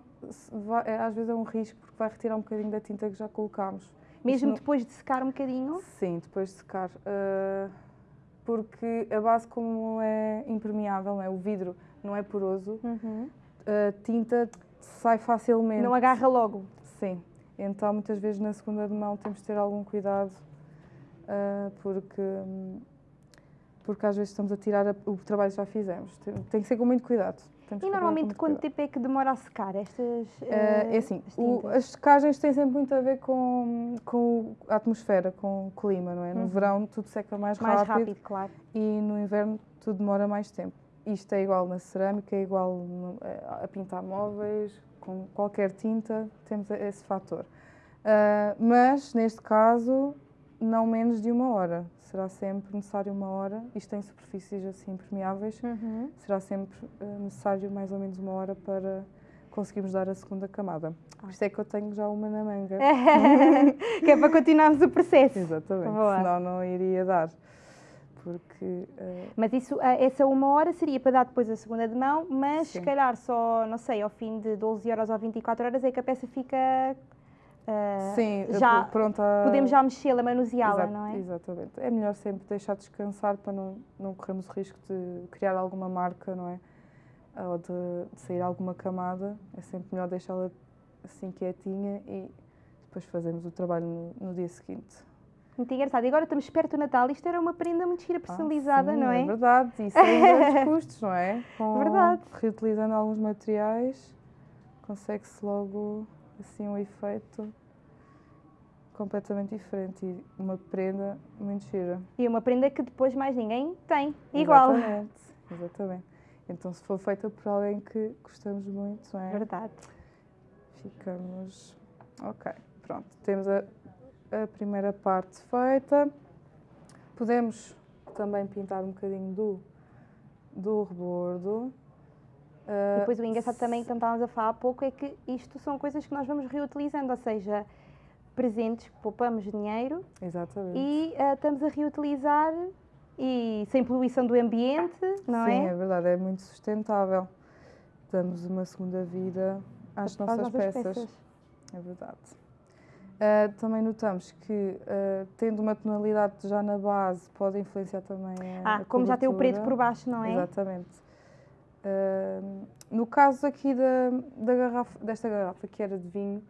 Speaker 2: vai- é, às vezes é um risco porque vai retirar um bocadinho da tinta que já colocámos.
Speaker 1: Mesmo
Speaker 2: não-
Speaker 1: depois de secar um bocadinho?
Speaker 2: Sim, depois de secar. Ah, porque a base, como é impermeável, não é? o vidro não é poroso,
Speaker 1: Uhum.
Speaker 2: a tinta sai facilmente.
Speaker 1: Não agarra logo.
Speaker 2: Sim. Então, muitas vezes na segunda de mão temos de ter algum cuidado, ah, porque, porque às vezes estamos a tirar a- o trabalho que já fizemos. Tem, tem que ser com muito cuidado. Temos
Speaker 1: E normalmente quanto
Speaker 2: cuidado.
Speaker 1: tempo é que demora a secar estas eh,
Speaker 2: é assim,
Speaker 1: as
Speaker 2: o- as secagens têm sempre muito a ver com, com a atmosfera, com o clima, não é? No
Speaker 1: Uhum.
Speaker 2: verão tudo seca mais,
Speaker 1: Mais
Speaker 2: rápido,
Speaker 1: rápido, claro.
Speaker 2: e no inverno tudo demora mais tempo. Isto é igual na cerâmica, é igual no- a pintar móveis, com qualquer tinta, temos esse fator. Ah, mas, neste caso, não menos de uma hora. Será sempre necessário uma hora. Isto em superfícies assim permeáveis,
Speaker 1: Uhum.
Speaker 2: será sempre ah, necessário mais ou menos uma hora para conseguirmos dar a segunda camada. Por isso é que eu tenho já uma na manga.
Speaker 1: que é para continuarmos o processo.
Speaker 2: Exatamente,
Speaker 1: Boa.
Speaker 2: senão não iria dar. Porque ah,
Speaker 1: Mas isso, ah, essa uma hora seria para dar depois a segunda de mão, mas se
Speaker 2: Sim.
Speaker 1: calhar só, não sei, ao fim de 12 horas ou 24 horas é que a peça fica. ah,
Speaker 2: Sim,
Speaker 1: já
Speaker 2: pr- pronto a-
Speaker 1: podemos já mexê-la, manuseá-la, não é?
Speaker 2: Exatamente. É melhor sempre deixar descansar para não, não corrermos o risco de criar alguma marca, não é? Ou de, de sair alguma camada. É sempre melhor deixá-la assim quietinha e depois fazemos o trabalho no, no dia seguinte.
Speaker 1: Muito engraçado. E agora estamos perto do Natal, isto era uma prenda muito gira,
Speaker 2: Ah,
Speaker 1: personalizada,
Speaker 2: sim,
Speaker 1: não é?
Speaker 2: É verdade, isso é custos, não é? Com-
Speaker 1: Verdade.
Speaker 2: Reutilizando alguns materiais, consegue-se logo assim um efeito completamente diferente e uma prenda muito gira.
Speaker 1: E uma prenda que depois mais ninguém tem. Igual.
Speaker 2: Exatamente, exatamente. Então, se for feita por alguém que gostamos muito, não é?
Speaker 1: Verdade.
Speaker 2: Ficamos. Ok, pronto. Temos a, a primeira parte feita. Podemos também pintar um bocadinho do, do rebordo.
Speaker 1: E
Speaker 2: Ah,
Speaker 1: depois o engraçado também, que estávamos a falar há pouco, é que isto são coisas que nós vamos reutilizando, ou seja, presentes que poupamos dinheiro
Speaker 2: Exatamente.
Speaker 1: e ah, estamos a reutilizar e sem poluição do ambiente, não
Speaker 2: Sim,
Speaker 1: é?
Speaker 2: é verdade, é muito sustentável. Damos uma segunda vida às
Speaker 1: as
Speaker 2: nossas,
Speaker 1: nossas
Speaker 2: peças. É verdade. Ah, também notamos que, ah, tendo uma tonalidade já na base, pode influenciar também a.
Speaker 1: Ah,
Speaker 2: a
Speaker 1: como já tem o preto por baixo, não é?
Speaker 2: Exatamente. Ah, no caso aqui da, da garrafa, desta garrafa, que era de vinho,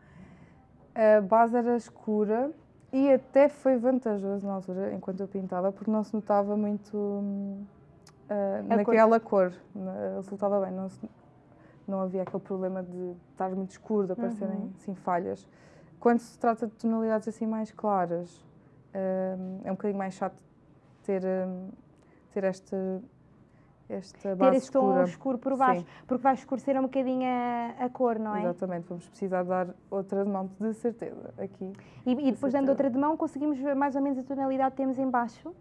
Speaker 2: a base era escura e até foi vantajoso na altura, enquanto eu pintava, porque não se notava muito ah,
Speaker 1: cor.
Speaker 2: naquela cor. Na- Resultava bem, não, se- não havia aquele problema de estar muito escuro, de aparecerem
Speaker 1: Uhum.
Speaker 2: assim, falhas. Quando se trata de tonalidades assim mais claras, hum, é um bocadinho mais chato ter, hum, ter esta, esta
Speaker 1: Ter
Speaker 2: base
Speaker 1: esse tom
Speaker 2: escura.
Speaker 1: escuro por baixo,
Speaker 2: Sim.
Speaker 1: porque vai escurecer um bocadinho a, a cor, não é?
Speaker 2: Exatamente, vamos precisar dar outra de mão, de certeza, aqui.
Speaker 1: E, e depois dando
Speaker 2: certeza.
Speaker 1: outra de mão conseguimos ver mais ou menos a tonalidade que temos em baixo.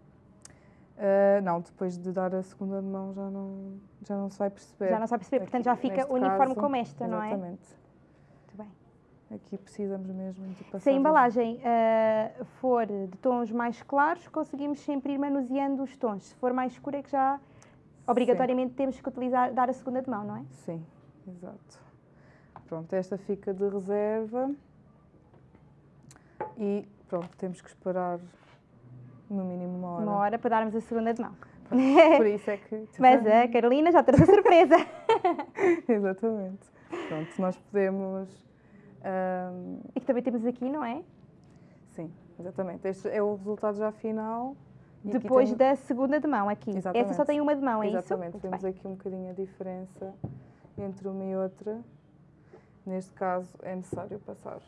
Speaker 2: Ah, não, depois de dar a segunda de mão já não, já não se vai perceber.
Speaker 1: Já não sabe perceber, portanto já
Speaker 2: Aqui,
Speaker 1: fica uniforme
Speaker 2: caso,
Speaker 1: como esta, não é?
Speaker 2: Exatamente. Aqui precisamos mesmo de passar.
Speaker 1: Se a embalagem ah, for de tons mais claros, conseguimos sempre ir manuseando os tons. Se for mais escuro é que já obrigatoriamente temos que utilizar, dar a segunda de mão, não é?
Speaker 2: Sim, exato. Pronto, esta fica de reserva. E pronto, temos que esperar no mínimo uma hora.
Speaker 1: Uma hora para darmos a segunda de mão.
Speaker 2: Por isso é que.
Speaker 1: Mas a Carolina já trouxe a surpresa.
Speaker 2: Exatamente. Pronto, nós podemos. Ahm,
Speaker 1: e que também temos aqui, não é?
Speaker 2: sim, exatamente. Este é o resultado já final.
Speaker 1: Depois
Speaker 2: tem-
Speaker 1: da segunda de mão aqui. Essa só
Speaker 2: Exatamente.
Speaker 1: tem uma de mão, é
Speaker 2: Exatamente,
Speaker 1: isso? Muito
Speaker 2: vemos
Speaker 1: bem.
Speaker 2: aqui um bocadinho a diferença entre uma e outra. Neste caso, é necessário passar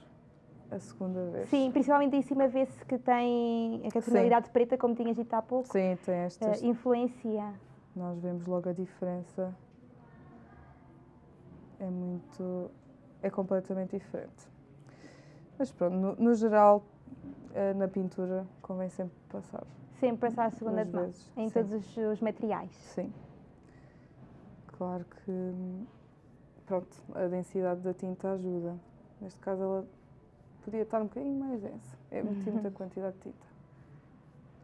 Speaker 2: a segunda vez.
Speaker 1: Sim, principalmente em cima vê-se que tem a tonalidade preta, como tinhas dito há pouco,
Speaker 2: Sim, tem estas.
Speaker 1: eh, influencia.
Speaker 2: Nós vemos logo a diferença. É muito. É completamente diferente. Mas pronto, no, no geral, eh, na pintura convém sempre passar.
Speaker 1: Sempre passar a segunda de mão,
Speaker 2: vezes,
Speaker 1: em
Speaker 2: sim.
Speaker 1: todos os, os materiais.
Speaker 2: Sim. Claro que, pronto, a densidade da tinta ajuda. Neste caso ela podia estar um bocadinho mais densa. É meti muita quantidade de tinta.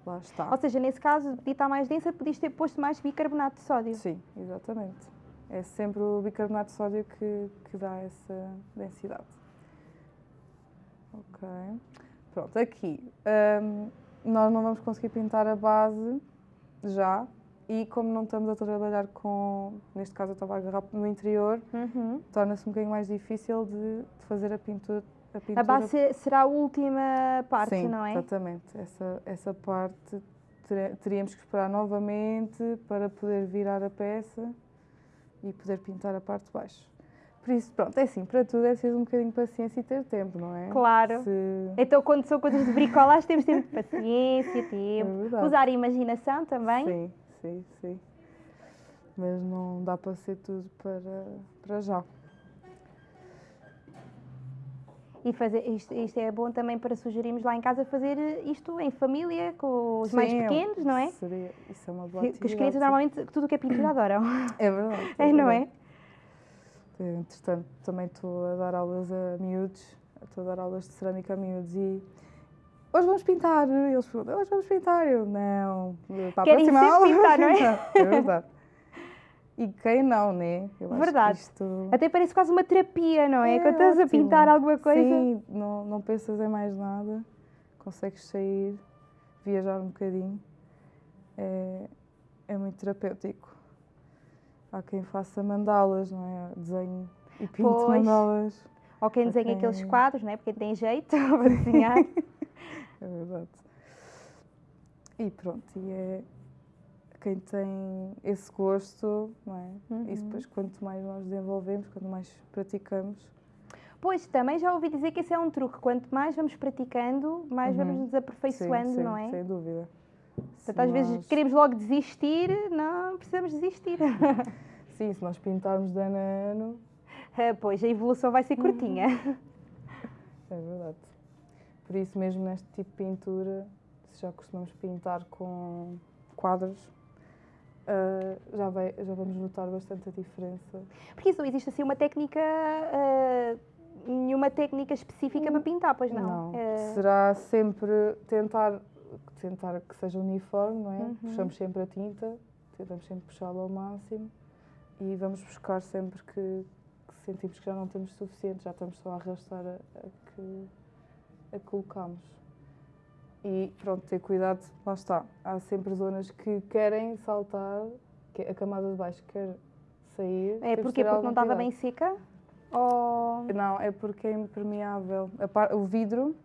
Speaker 2: Lá está.
Speaker 1: Ou seja, nesse caso, podia estar mais densa, podias ter posto mais bicarbonato de sódio.
Speaker 2: Sim, exatamente. É sempre o bicarbonato de sódio que, que dá essa densidade. Ok. Pronto, aqui hum, nós não vamos conseguir pintar a base já e como não estamos a trabalhar com, neste caso eu estava a agarrar no interior,
Speaker 1: Uhum.
Speaker 2: torna-se um bocadinho mais difícil de, de fazer a pintura. A, pintura
Speaker 1: A base se- será a última parte,
Speaker 2: Sim,
Speaker 1: não é?
Speaker 2: exatamente. Essa, essa parte teríamos que esperar novamente para poder virar a peça e poder pintar a parte de baixo. Por isso, pronto, é assim, para tudo é preciso um bocadinho de paciência e ter tempo, não é?
Speaker 1: Claro.
Speaker 2: Se-
Speaker 1: Então, quando são coisas de bricolagem, temos tempo de paciência, tempo.
Speaker 2: É.
Speaker 1: Usar a imaginação também.
Speaker 2: Sim, sim, sim. Mas não dá para ser tudo para, para já.
Speaker 1: E fazer, isto, isto é bom também para sugerirmos lá em casa fazer isto em família, com os mais
Speaker 2: Sim,
Speaker 1: pequenos, não é?
Speaker 2: Seria, isso é uma boa
Speaker 1: Que, que os crianças
Speaker 2: sim.
Speaker 1: normalmente tudo o que é pintura adoram.
Speaker 2: É verdade.
Speaker 1: É, não
Speaker 2: verdade.
Speaker 1: é?
Speaker 2: Eh, Entretanto, também estou a dar aulas a miúdos, estou a dar aulas de cerâmica a miúdos e hoje vamos pintar. E Eles perguntam, hoje vamos pintar. Eu, não, para a
Speaker 1: Querem
Speaker 2: próxima aula
Speaker 1: pintar, não é?
Speaker 2: pintar." É verdade. E quem não, né? Eu acho
Speaker 1: Verdade.
Speaker 2: Que isto...
Speaker 1: Até parece quase uma terapia, não é?
Speaker 2: É
Speaker 1: Quando estás a pintar alguma coisa.
Speaker 2: Sim, não, não pensas em mais nada, consegues sair, viajar um bocadinho. É, é muito terapêutico. Há quem faça mandalas, não é? Desenho e pinto
Speaker 1: Pois.
Speaker 2: mandalas.
Speaker 1: Ou quem desenha aqueles quadros, não é? Porque tem jeito para desenhar.
Speaker 2: É verdade. E pronto, e é quem tem esse gosto, não é? Isso
Speaker 1: Uhum.
Speaker 2: depois, quanto mais nós desenvolvemos, quanto mais praticamos,
Speaker 1: Pois, também já ouvi dizer que esse é um truque. Quanto mais vamos praticando, mais
Speaker 2: Uhum.
Speaker 1: vamos nos aperfeiçoando,
Speaker 2: sim, sim,
Speaker 1: não é?
Speaker 2: sem dúvida.
Speaker 1: Portanto, às vezes
Speaker 2: nós-
Speaker 1: queremos logo desistir, não precisamos desistir.
Speaker 2: Sim, se nós pintarmos de ano a ano,
Speaker 1: Ah, pois, a evolução vai ser
Speaker 2: Uhum.
Speaker 1: curtinha.
Speaker 2: é verdade. Por isso mesmo neste tipo de pintura, se já costumamos pintar com quadros, ah, já, vai, já vamos notar bastante a diferença.
Speaker 1: Porque isso não existe assim uma técnica, ah, nenhuma técnica específica para pintar, pois não? Ah,
Speaker 2: Será sempre tentar, tentar que seja uniforme, não é?
Speaker 1: Uhum.
Speaker 2: Puxamos sempre a tinta, tentamos sempre puxá-la ao máximo e vamos buscar sempre que, que sentimos que já não temos suficiente, já estamos só a arrastar a, a que, a colocamos. E pronto, ter cuidado, lá está. Há sempre zonas que querem saltar, que a camada de baixo quer sair.
Speaker 1: é porque,
Speaker 2: ter
Speaker 1: porque não estava
Speaker 2: cuidado.
Speaker 1: bem seca? Ou...
Speaker 2: Não, é porque é impermeável. Par- o vidro,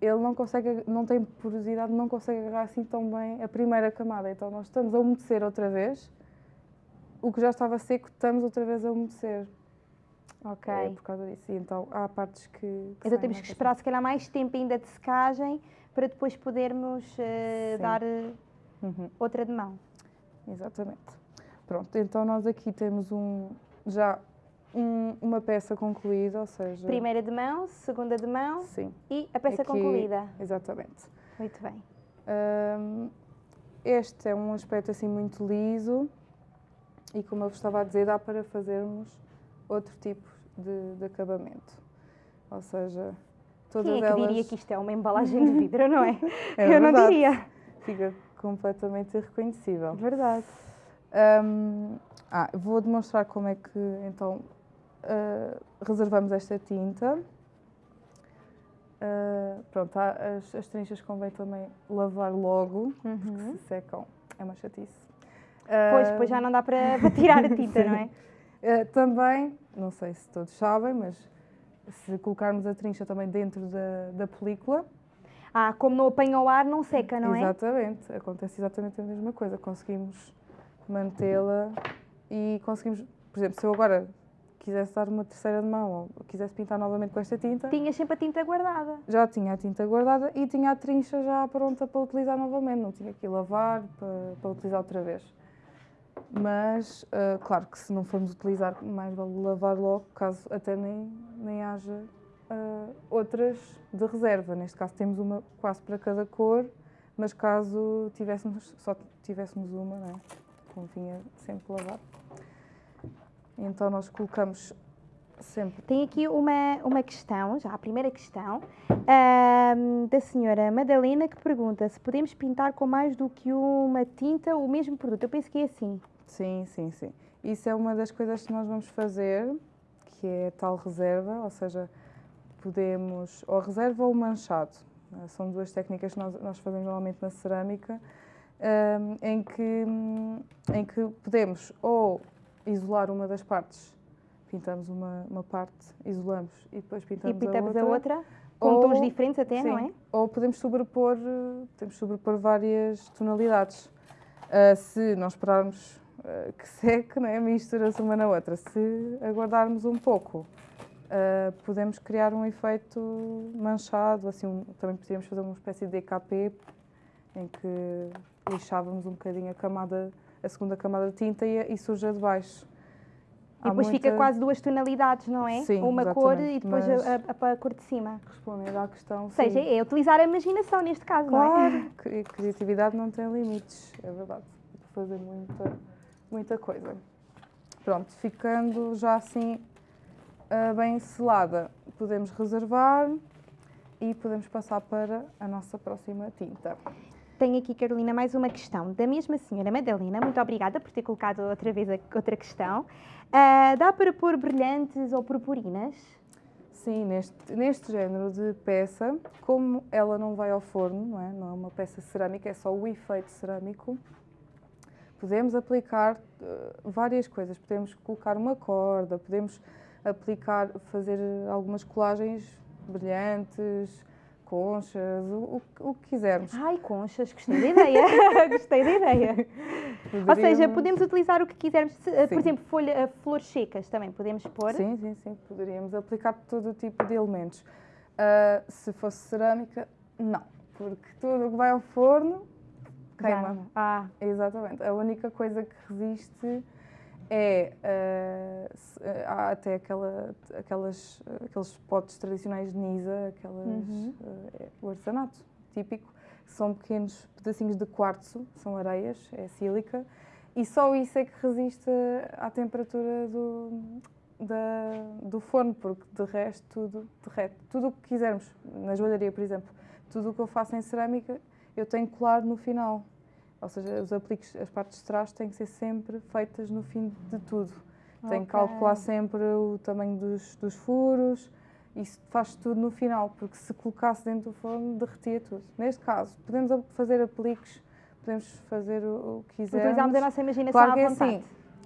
Speaker 2: ele não consegue, não tem porosidade, não consegue agarrar assim tão bem a primeira camada. Então nós estamos a umedecer outra vez. O que já estava seco, estamos outra vez a umedecer.
Speaker 1: Ok.
Speaker 2: É por causa disso. E então há partes que. que
Speaker 1: Então temos que esperar se calhar mais tempo ainda de secagem para depois podermos
Speaker 2: Sim.
Speaker 1: dar ah,
Speaker 2: Uhum,
Speaker 1: outra de mão.
Speaker 2: exatamente. Pronto, então nós aqui temos um, já um- uma peça concluída, ou seja.
Speaker 1: Primeira de mão, segunda de mão
Speaker 2: Sim,
Speaker 1: e a peça
Speaker 2: Aqui-
Speaker 1: concluída.
Speaker 2: exatamente.
Speaker 1: Muito bem.
Speaker 2: Hum, este é um aspecto assim muito liso e como eu vos estava a dizer, dá para fazermos outro tipo de, de acabamento. Ou seja, todas
Speaker 1: Quem é que
Speaker 2: elas
Speaker 1: diria que isto é uma embalagem de vidro, não é?
Speaker 2: É
Speaker 1: Eu não
Speaker 2: verdade.
Speaker 1: diria.
Speaker 2: fica completamente irreconhecível.
Speaker 1: Verdade.
Speaker 2: Hum, ah, vou demonstrar como é que então ah, reservamos esta tinta. Ah, pronto, as, as trinchas convém também lavar logo, porque
Speaker 1: Uhum.
Speaker 2: se secam é uma chatice.
Speaker 1: Pois,
Speaker 2: Ah,
Speaker 1: depois já não dá para, para tirar a tinta, não é?
Speaker 2: ah, também, não sei se todos sabem, mas se colocarmos a trincha também dentro da, da película,
Speaker 1: Ah, como não apanha o ar, não seca, não é?
Speaker 2: Exatamente, acontece exatamente a mesma coisa. Conseguimos mantê-la e conseguimos, por exemplo, se eu agora quisesse dar uma terceira de mão ou quisesse pintar novamente com esta tinta,
Speaker 1: Tinhas sempre a tinta guardada.
Speaker 2: já tinha a tinta guardada e tinha a trincha já pronta para utilizar novamente, não tinha que lavar para, para utilizar outra vez. Mas, ah, claro que se não formos utilizar, mais vale lavar logo, caso até nem, nem haja uh, outras de reserva. Neste caso temos uma quase para cada cor, mas caso tivéssemos, só tivéssemos uma, não é? convinha sempre lavar. Então nós colocamos sempre.
Speaker 1: Tem aqui uma, uma questão, já a primeira questão, uh, da senhora Madalena que pergunta se podemos pintar com mais do que uma tinta o mesmo produto. Eu penso que é assim.
Speaker 2: Sim, sim, sim. Isso é uma das coisas que nós vamos fazer, que é tal reserva, ou seja, podemos, ou reserva ou manchado. Eh, são duas técnicas que nós, nós fazemos normalmente na cerâmica, um, em, que, em que podemos ou isolar uma das partes, pintamos uma, uma parte, isolamos e depois pintamos,
Speaker 1: e pintamos
Speaker 2: a
Speaker 1: outra. A outra com ou, tons diferentes até,
Speaker 2: sim,
Speaker 1: não é?
Speaker 2: Ou podemos sobrepor, podemos sobrepor várias tonalidades. Uh, se nós esperarmos que seque, não é? mistura-se uma na outra. Se aguardarmos um pouco, uh, podemos criar um efeito manchado, assim, um, também podíamos fazer uma espécie de DKP, em que lixávamos um bocadinho a camada, a segunda camada de tinta e, e suja de baixo.
Speaker 1: E depois muita... fica quase duas tonalidades, não é?
Speaker 2: Sim,
Speaker 1: Uma cor e depois a, a, a, cor de cima.
Speaker 2: Respondendo à questão.
Speaker 1: Ou seja, sim. é utilizar a imaginação neste caso,
Speaker 2: claro,
Speaker 1: não é?
Speaker 2: Claro, criatividade não tem limites, é verdade. Fazer muita, muita coisa. Pronto, ficando já assim uh, bem selada, podemos reservar e podemos passar para a nossa próxima tinta.
Speaker 1: Tenho aqui, Carolina, mais uma questão da mesma senhora Madalena. Muito obrigada por ter colocado outra vez a, outra questão. Uh, dá para pôr brilhantes ou purpurinas?
Speaker 2: Sim, neste, neste género de peça, como ela não vai ao forno, não é, não é uma peça cerâmica, é só o efeito cerâmico, podemos aplicar uh, várias coisas. Podemos colocar uma corda, podemos aplicar, fazer algumas colagens brilhantes, conchas, o, o, que quisermos.
Speaker 1: Ai, conchas, gostei da ideia. gostei da ideia. Poderíamos... Ou seja, podemos utilizar o que quisermos. Eh, por exemplo, folha, eh, flores secas também podemos pôr?
Speaker 2: Sim, sim, sim. Poderíamos aplicar todo o tipo de elementos. Uh, se fosse cerâmica, não. Porque tudo o que vai ao forno queima.
Speaker 1: Ah.
Speaker 2: Exatamente. A única coisa que resiste é uh, há até aquela, aquelas, aqueles potes tradicionais de Nisa, aquelas, uhum. uh, o artesanato típico, são pequenos pedacinhos de quartzo, são areias, é sílica, e só isso é que resiste à temperatura do, da, do forno, porque de resto tudo derrete. Tudo o que quisermos, na joalharia, por exemplo, tudo o que eu faço em cerâmica, eu tenho que colar no final. Ou seja, os apliques, as partes de trás têm que ser sempre feitas no fim de tudo. Okay. Tem que calcular sempre o tamanho dos, dos furos, isso faz tudo no final, porque se colocasse dentro do forno, derretia tudo. Neste caso, podemos fazer apliques, podemos fazer o, o que quisermos.
Speaker 1: Utilizamos a nossa imaginação
Speaker 2: claro
Speaker 1: à
Speaker 2: que
Speaker 1: é vontade.
Speaker 2: assim,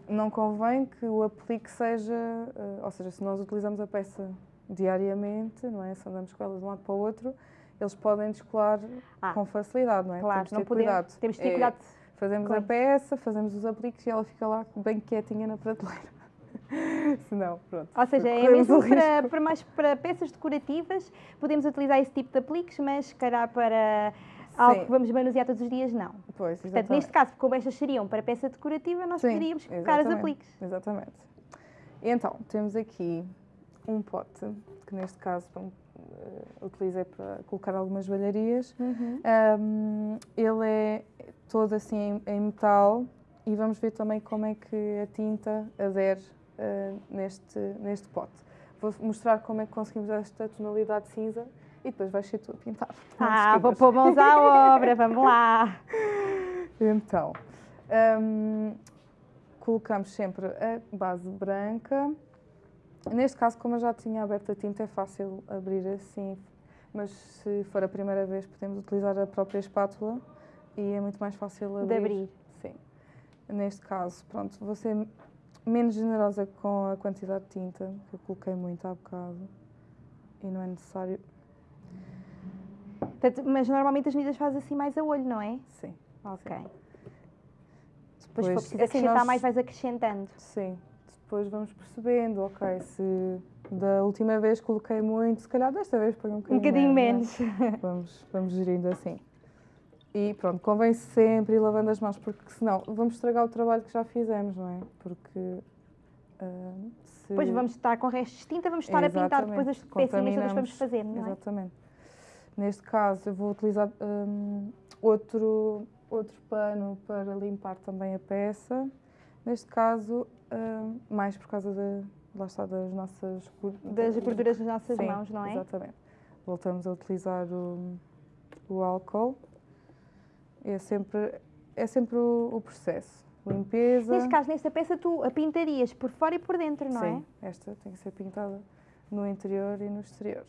Speaker 2: não convém que o aplique seja, uh, ou seja, se nós utilizamos a peça diariamente, não é? Se andamos com ela de um lado para o outro, eles podem descolar ah, com facilidade, não é?
Speaker 1: Claro,
Speaker 2: temos ter
Speaker 1: podemos,
Speaker 2: cuidado.
Speaker 1: Temos de ter é, cuidado.
Speaker 2: Fazemos a peça, fazemos os apliques e ela fica lá bem quietinha na prateleira. Senão, pronto.
Speaker 1: Ou seja, é mesmo para, para, mais, para peças decorativas, podemos utilizar esse tipo de apliques, mas se calhar para algo que vamos manusear todos os dias, não.
Speaker 2: Pois,
Speaker 1: exatamente. Portanto, neste caso, como estas seriam para peça decorativa, nós Sim, poderíamos colocar os apliques.
Speaker 2: Exatamente. Então, temos aqui um pote, que neste caso utilizei para colocar algumas joalharias. Uhum. Um, ele é todo assim em, em, metal e vamos ver também como é que a tinta adere uh, neste, neste pote. Vou mostrar como é que conseguimos esta tonalidade cinza e depois vai ser tudo pintado.
Speaker 1: Ah, vou pôr mãos à obra, vamos lá!
Speaker 2: Então, um, colocamos sempre a base branca Neste caso, como eu já tinha aberto a tinta, é fácil abrir assim, mas se for a primeira vez, podemos utilizar a própria espátula e é muito mais fácil abrir.
Speaker 1: De abrir.
Speaker 2: Sim. Neste caso, pronto, vou ser menos generosa com a quantidade de tinta, que eu coloquei muito há bocado e não é necessário.
Speaker 1: Portanto, mas normalmente as medidas fazem assim mais a olho, não é?
Speaker 2: Sim.
Speaker 1: Ok. Sim. Depois, se for preciso assim, acrescentar nós... mais, vais acrescentando.
Speaker 2: Sim depois vamos percebendo, ok, se da última vez coloquei muito, se calhar desta vez põe um bocadinho,
Speaker 1: um bocadinho menos.
Speaker 2: menos. vamos, vamos gerindo assim. E pronto, convém sempre ir lavando as mãos, porque senão vamos estragar o trabalho que já fizemos, não é? Porque Uh, se...
Speaker 1: Depois vamos estar com restos de tinta, vamos estar
Speaker 2: Exatamente.
Speaker 1: a pintar depois as pecinhas todas que vamos fazer, não é?
Speaker 2: Exatamente. Neste caso, eu vou utilizar hum, outro, outro pano para limpar também a peça. Neste caso, hum, mais por causa de, lá está, das nossas
Speaker 1: Das gorduras nas nossas
Speaker 2: Sim,
Speaker 1: mãos, não é?
Speaker 2: Exatamente. Voltamos a utilizar o, o álcool. É sempre, é sempre o, o processo. Limpeza.
Speaker 1: Neste caso, nesta peça, tu a pintarias por fora e por dentro, não
Speaker 2: Sim, esta tem que ser pintada no interior e no exterior.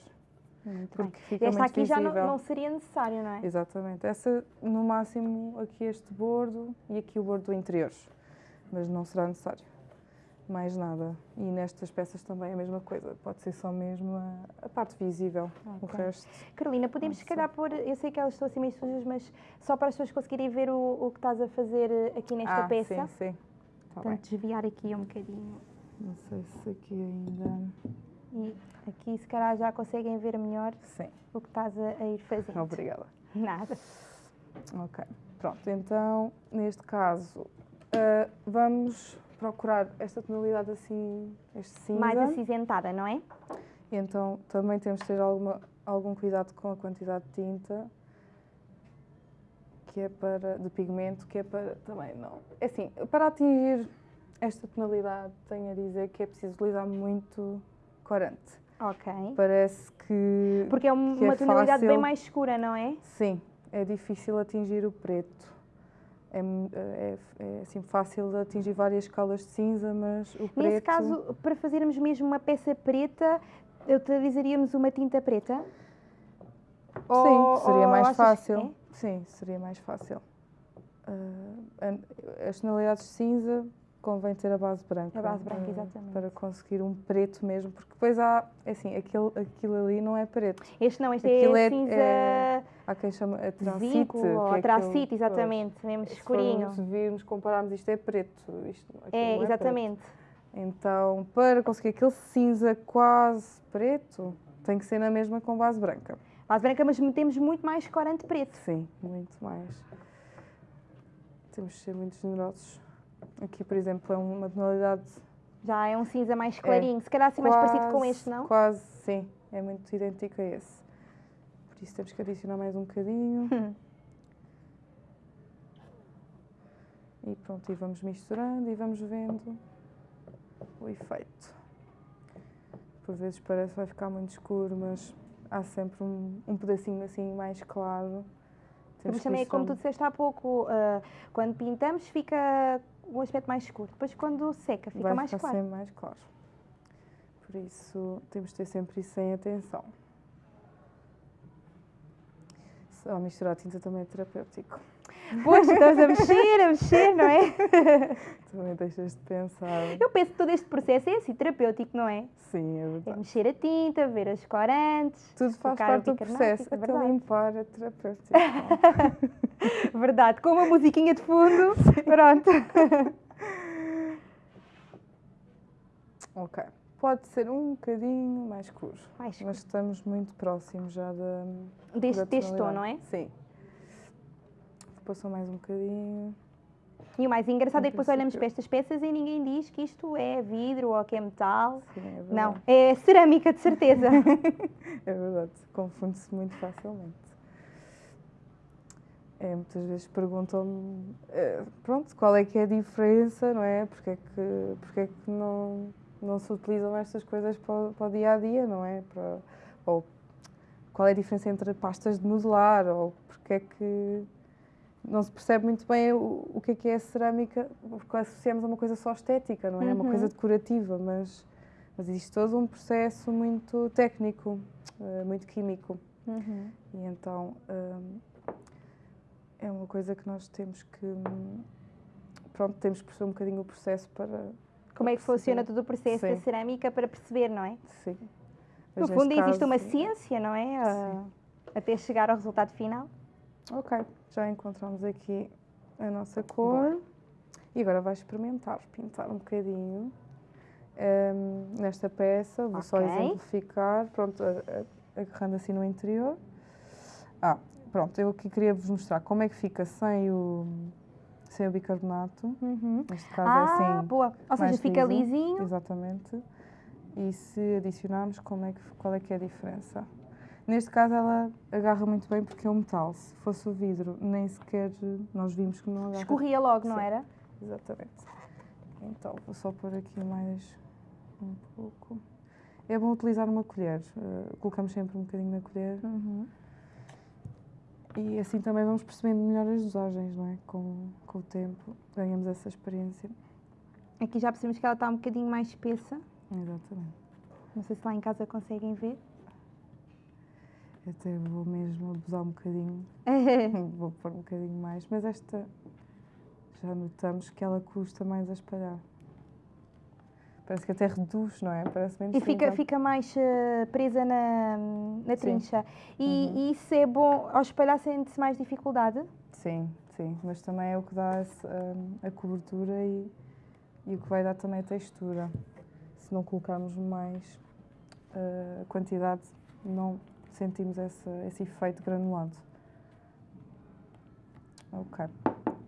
Speaker 1: é? Muito bem.
Speaker 2: Porque fica
Speaker 1: Esta aqui já não,
Speaker 2: visível.
Speaker 1: não seria necessário, não é?
Speaker 2: Exatamente. Essa, no máximo, aqui este bordo e aqui o bordo interior. Mas não será necessário. Mais nada. E nestas peças também é a mesma coisa. Pode ser só mesmo a, a parte visível. O resto.
Speaker 1: Carolina, podemos se calhar pôr, eu sei que elas estão assim meio sujas, mas só para as pessoas conseguirem ver o, o que estás a fazer eh, aqui nesta
Speaker 2: ah,
Speaker 1: peça.
Speaker 2: Sim, sim. Tá.
Speaker 1: Portanto, desviar aqui um bocadinho.
Speaker 2: Não sei se aqui ainda.
Speaker 1: E aqui, se calhar, já conseguem ver melhor
Speaker 2: Sim.
Speaker 1: o que estás a, a ir fazendo.
Speaker 2: Obrigada.
Speaker 1: Nada.
Speaker 2: Ok. Pronto, então, neste caso, ah, vamos procurar esta tonalidade assim, este cinza.
Speaker 1: Mais acinzentada, não é?
Speaker 2: Então também temos de ter alguma, algum cuidado com a quantidade de tinta que é para de pigmento, que é para também não. É assim, para atingir esta tonalidade, tenho a dizer que é preciso utilizar muito corante.
Speaker 1: Ok.
Speaker 2: Parece que
Speaker 1: Porque é um-
Speaker 2: que é
Speaker 1: uma tonalidade bem
Speaker 2: fácil.
Speaker 1: mais escura, não é?
Speaker 2: sim, é difícil atingir o preto. É, mu- é, é assim fácil de atingir várias escalas de cinza, mas o preto
Speaker 1: Nesse caso, para fazermos mesmo uma peça preta, utilizaríamos uma tinta preta?
Speaker 2: Sim, seria
Speaker 1: ou
Speaker 2: mais fácil.
Speaker 1: é?
Speaker 2: Sim, seria mais fácil. An- as tonalidades de cinza convém ter a base branca.
Speaker 1: A base branca,
Speaker 2: ah,
Speaker 1: exatamente.
Speaker 2: Para conseguir um preto mesmo, porque depois há, é assim, aquilo, aquilo ali não é preto.
Speaker 1: Este não, este
Speaker 2: Aquilo
Speaker 1: é
Speaker 2: é-
Speaker 1: cinza
Speaker 2: é Há quem chama a tracite.
Speaker 1: zinco
Speaker 2: que é
Speaker 1: exatamente, mesmo
Speaker 2: Se
Speaker 1: escurinho.
Speaker 2: formos virmos, compararmos, isto é preto. Isto, aquilo
Speaker 1: É,
Speaker 2: não preto.
Speaker 1: exatamente.
Speaker 2: Então, para conseguir aquele cinza quase preto, tem que ser na mesma com base branca.
Speaker 1: Base branca, mas metemos muito mais corante preto.
Speaker 2: Sim, muito mais. Temos de ser muito generosos. Aqui, por exemplo, é uma tonalidade
Speaker 1: Já é um cinza mais clarinho, se calhar assim mais parecido com
Speaker 2: quase-
Speaker 1: este, não?
Speaker 2: Quase, sim. É muito idêntico a esse. Por isso temos que adicionar mais um bocadinho.
Speaker 1: Hum.
Speaker 2: E pronto, e vamos misturando e vamos vendo o efeito. Por vezes parece que vai ficar muito escuro, mas há sempre um, um pedacinho assim mais claro. Temos
Speaker 1: Mas também é como tu disseste há pouco, ah, quando pintamos fica um aspecto mais escuro, depois quando seca fica
Speaker 2: vai
Speaker 1: mais
Speaker 2: ficar
Speaker 1: claro.
Speaker 2: sempre mais claro. Por isso temos de ter sempre isso em atenção. Só misturar tinta também é terapêutico.
Speaker 1: Pois, estamos a mexer, a mexer, não é?
Speaker 2: Também deixas de pensar.
Speaker 1: Eu penso que todo este processo é assim, terapêutico, não é?
Speaker 2: Sim, é
Speaker 1: É
Speaker 2: verdade.
Speaker 1: mexer a tinta, ver as corantes.
Speaker 2: Tudo faz parte
Speaker 1: o
Speaker 2: do
Speaker 1: bicarbonato,
Speaker 2: processo.
Speaker 1: é
Speaker 2: Até limpar é terapêutico.
Speaker 1: Verdade, com uma musiquinha de fundo, pronto.
Speaker 2: ok. Pode ser um bocadinho mais escuro.
Speaker 1: Mais escuro.
Speaker 2: Mas estamos muito próximos já da.
Speaker 1: Deste, deste tom, não é?
Speaker 2: Sim. Só mais um bocadinho.
Speaker 1: E o mais engraçado é que depois olhamos para estas peças e ninguém diz que isto é vidro ou que é metal.
Speaker 2: Sim, é verdade.
Speaker 1: Não, é cerâmica, de certeza.
Speaker 2: É verdade, confunde-se muito facilmente. É, muitas vezes perguntam-me, eh, pronto, qual é que é a diferença, não é? Porque é que, porque é que não, não se utilizam estas coisas para, o- para o dia a dia, não é? Para, ou qual é a diferença entre pastas de modelar, ou porque é que não se percebe muito bem o, o que é que é a cerâmica, porque associamos a uma coisa só estética, não é? Uma
Speaker 1: Uhum.
Speaker 2: coisa decorativa, mas, mas existe todo um processo muito técnico, eh, muito químico.
Speaker 1: Uhum.
Speaker 2: E então hum, é uma coisa que nós temos que. hum, Pronto, temos que perceber um bocadinho o processo para.
Speaker 1: Como é que funciona todo o processo da
Speaker 2: Sim.
Speaker 1: cerâmica para perceber, não é?
Speaker 2: Sim.
Speaker 1: No
Speaker 2: Mas
Speaker 1: fundo,
Speaker 2: neste
Speaker 1: existe uma
Speaker 2: caso-
Speaker 1: ciência, não é? Ah, até chegar ao resultado final.
Speaker 2: Ok, já encontramos aqui a nossa cor. E agora vais experimentar pintar um bocadinho hum, nesta peça. Vou só
Speaker 1: Ok.
Speaker 2: exemplificar. Pronto, agarrando assim no interior. Ah, pronto, eu aqui queria vos mostrar como é que fica sem o, sem o bicarbonato.
Speaker 1: Uhum.
Speaker 2: Neste caso
Speaker 1: Ah,
Speaker 2: é assim.
Speaker 1: boa. Ou seja, fica
Speaker 2: liso.
Speaker 1: lisinho.
Speaker 2: Exatamente. E se adicionarmos, como é que, qual é que é a diferença? Neste caso ela agarra muito bem porque é um metal. Se fosse o vidro, nem sequer nós vimos que não agarra.
Speaker 1: Escorria logo, não
Speaker 2: Sim.
Speaker 1: era?
Speaker 2: Exatamente. Então, vou só pôr aqui mais um pouco. É bom utilizar uma colher. eh, colocamos sempre um bocadinho na colher.
Speaker 1: Uhum.
Speaker 2: E assim também vamos percebendo melhor as dosagens, não é? Com, com o tempo, ganhamos essa experiência.
Speaker 1: Aqui já percebemos que ela está um bocadinho mais espessa.
Speaker 2: Exatamente.
Speaker 1: Não sei se lá em casa conseguem ver.
Speaker 2: Até vou mesmo abusar um bocadinho, vou pôr um bocadinho mais, mas esta já notamos que ela custa mais a espalhar. Parece que até reduz, não é? Parece menos
Speaker 1: E fica, fica mais eh, presa na, na trincha. E,
Speaker 2: Uhum.
Speaker 1: e isso é bom, ao espalhar sente-se mais dificuldade?
Speaker 2: Sim, sim, mas também é o que dá esse, hum, a cobertura e, e o que vai dar também a textura. Se não colocarmos mais uh, quantidade, não sentimos esse, esse efeito granulado. Ok,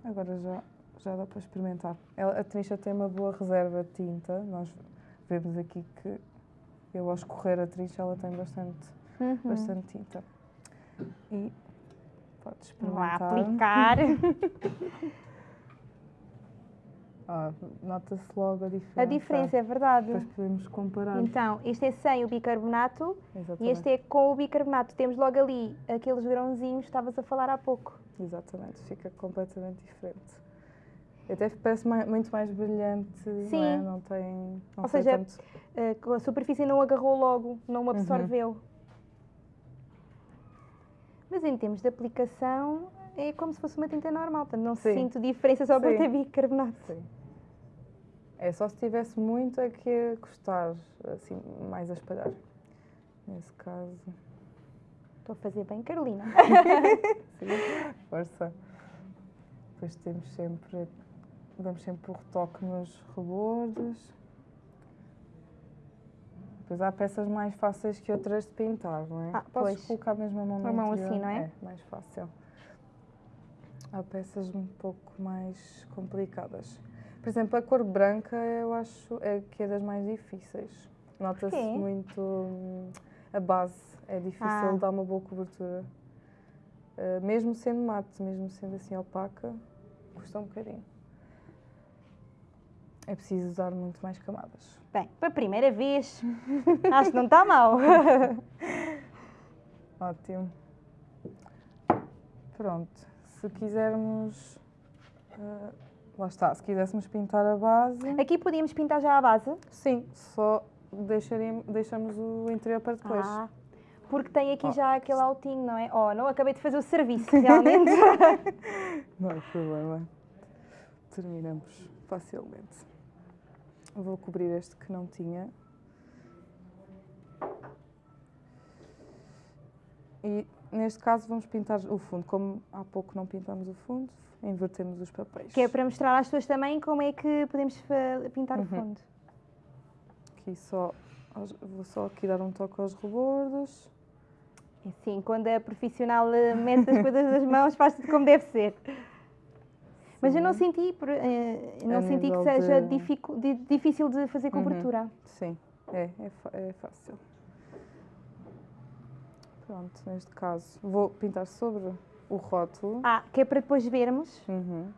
Speaker 2: agora já, já dá para experimentar. Ela- a trincha tem uma boa reserva de tinta, nós vemos aqui que eu ao escorrer a trincha ela tem bastante,
Speaker 1: Uhum.
Speaker 2: bastante tinta. E pode
Speaker 1: Vamos lá
Speaker 2: experimentar.
Speaker 1: aplicar.
Speaker 2: Ah, Nota-se logo a diferença.
Speaker 1: a diferença, é verdade.
Speaker 2: Depois podemos comparar.
Speaker 1: Então, este é sem o bicarbonato e
Speaker 2: Exatamente.
Speaker 1: este é com o bicarbonato. Temos logo ali aqueles grãozinhos que estavas a falar há pouco.
Speaker 2: Exatamente, fica completamente diferente. Até parece mai- muito mais brilhante, não é?
Speaker 1: Sim.
Speaker 2: Não tem. Não
Speaker 1: Ou seja,
Speaker 2: tanto.
Speaker 1: Eh, a superfície não agarrou logo, não
Speaker 2: Uhum.
Speaker 1: absorveu. Mas em termos de aplicação, é como se fosse uma tinta normal, portanto não
Speaker 2: Sim.
Speaker 1: sinto diferença só por
Speaker 2: Sim.
Speaker 1: ter bicarbonato.
Speaker 2: Sim. É só se tivesse muito a custar, assim, mais a espalhar. Nesse caso.
Speaker 1: Estou a fazer bem, Carolina.
Speaker 2: Sim, força. Depois temos sempre. Damos sempre o retoque nos rebordes. Depois há peças mais fáceis que outras de pintar, não é?
Speaker 1: Ah,
Speaker 2: Podes
Speaker 1: pois.
Speaker 2: colocar mesmo a mão no
Speaker 1: A mão
Speaker 2: interior,
Speaker 1: assim, não é?
Speaker 2: É, mais fácil. Há peças um pouco mais complicadas. Por exemplo, a cor branca eu acho é que é das mais difíceis. Nota-se muito hum, a base, é difícil
Speaker 1: Ah.
Speaker 2: dar uma boa cobertura. Uh, mesmo sendo mate, mesmo sendo assim opaca, custa um bocadinho. É preciso usar muito mais camadas.
Speaker 1: Bem, para a primeira vez, acho que não está mal.
Speaker 2: Ótimo. Pronto, se quisermos. uh, lá está, se quiséssemos pintar a base.
Speaker 1: Aqui podíamos pintar já a base.
Speaker 2: Sim, só deixaríamos, deixamos o interior para depois.
Speaker 1: Ah, porque tem aqui
Speaker 2: Oh.
Speaker 1: já aquele altinho, não é? Oh, não acabei de fazer o serviço, realmente.
Speaker 2: Não há problema. Terminamos facilmente. Vou cobrir este que não tinha. E neste caso vamos pintar o fundo. Como há pouco não pintamos o fundo, invertemos os papéis.
Speaker 1: que é para mostrar às pessoas também como é que podemos pintar o
Speaker 2: Uhum.
Speaker 1: fundo.
Speaker 2: Aqui só, vou só aqui dar um toque aos rebordos.
Speaker 1: Sim, quando a profissional mete as coisas nas mãos, faz tudo como deve ser. Mas eu não
Speaker 2: Sim.
Speaker 1: senti, eh, não senti que seja
Speaker 2: de-
Speaker 1: difícil de fazer
Speaker 2: Uhum.
Speaker 1: cobertura.
Speaker 2: Sim, é, é, é fácil. Pronto, neste caso vou pintar sobre o rótulo.
Speaker 1: Ah, que é para depois vermos.
Speaker 2: Uhum.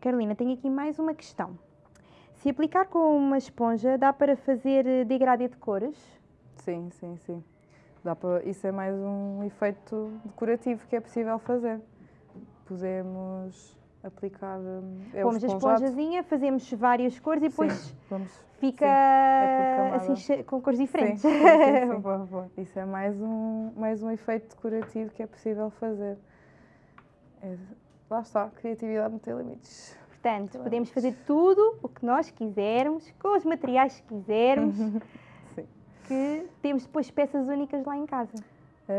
Speaker 1: Carolina, tenho aqui mais uma questão. Se aplicar com uma esponja, dá para fazer eh, degradê de cores?
Speaker 2: Sim, sim, sim. Dá para, isso é mais um efeito decorativo que é possível fazer. Podemos aplicar. hum, É
Speaker 1: Pomos a esponjazinha, fazemos várias cores e depois
Speaker 2: Sim, vamos.
Speaker 1: fica
Speaker 2: é por
Speaker 1: assim com cores diferentes.
Speaker 2: Sim, sim, sim, sim.
Speaker 1: Boa, boa.
Speaker 2: Isso é mais um, mais um efeito decorativo que é possível fazer. É- lá está, criatividade não tem limites.
Speaker 1: Portanto, podemos fazer tudo o que nós quisermos, com os materiais que quisermos,
Speaker 2: Sim.
Speaker 1: que temos depois peças únicas lá em casa.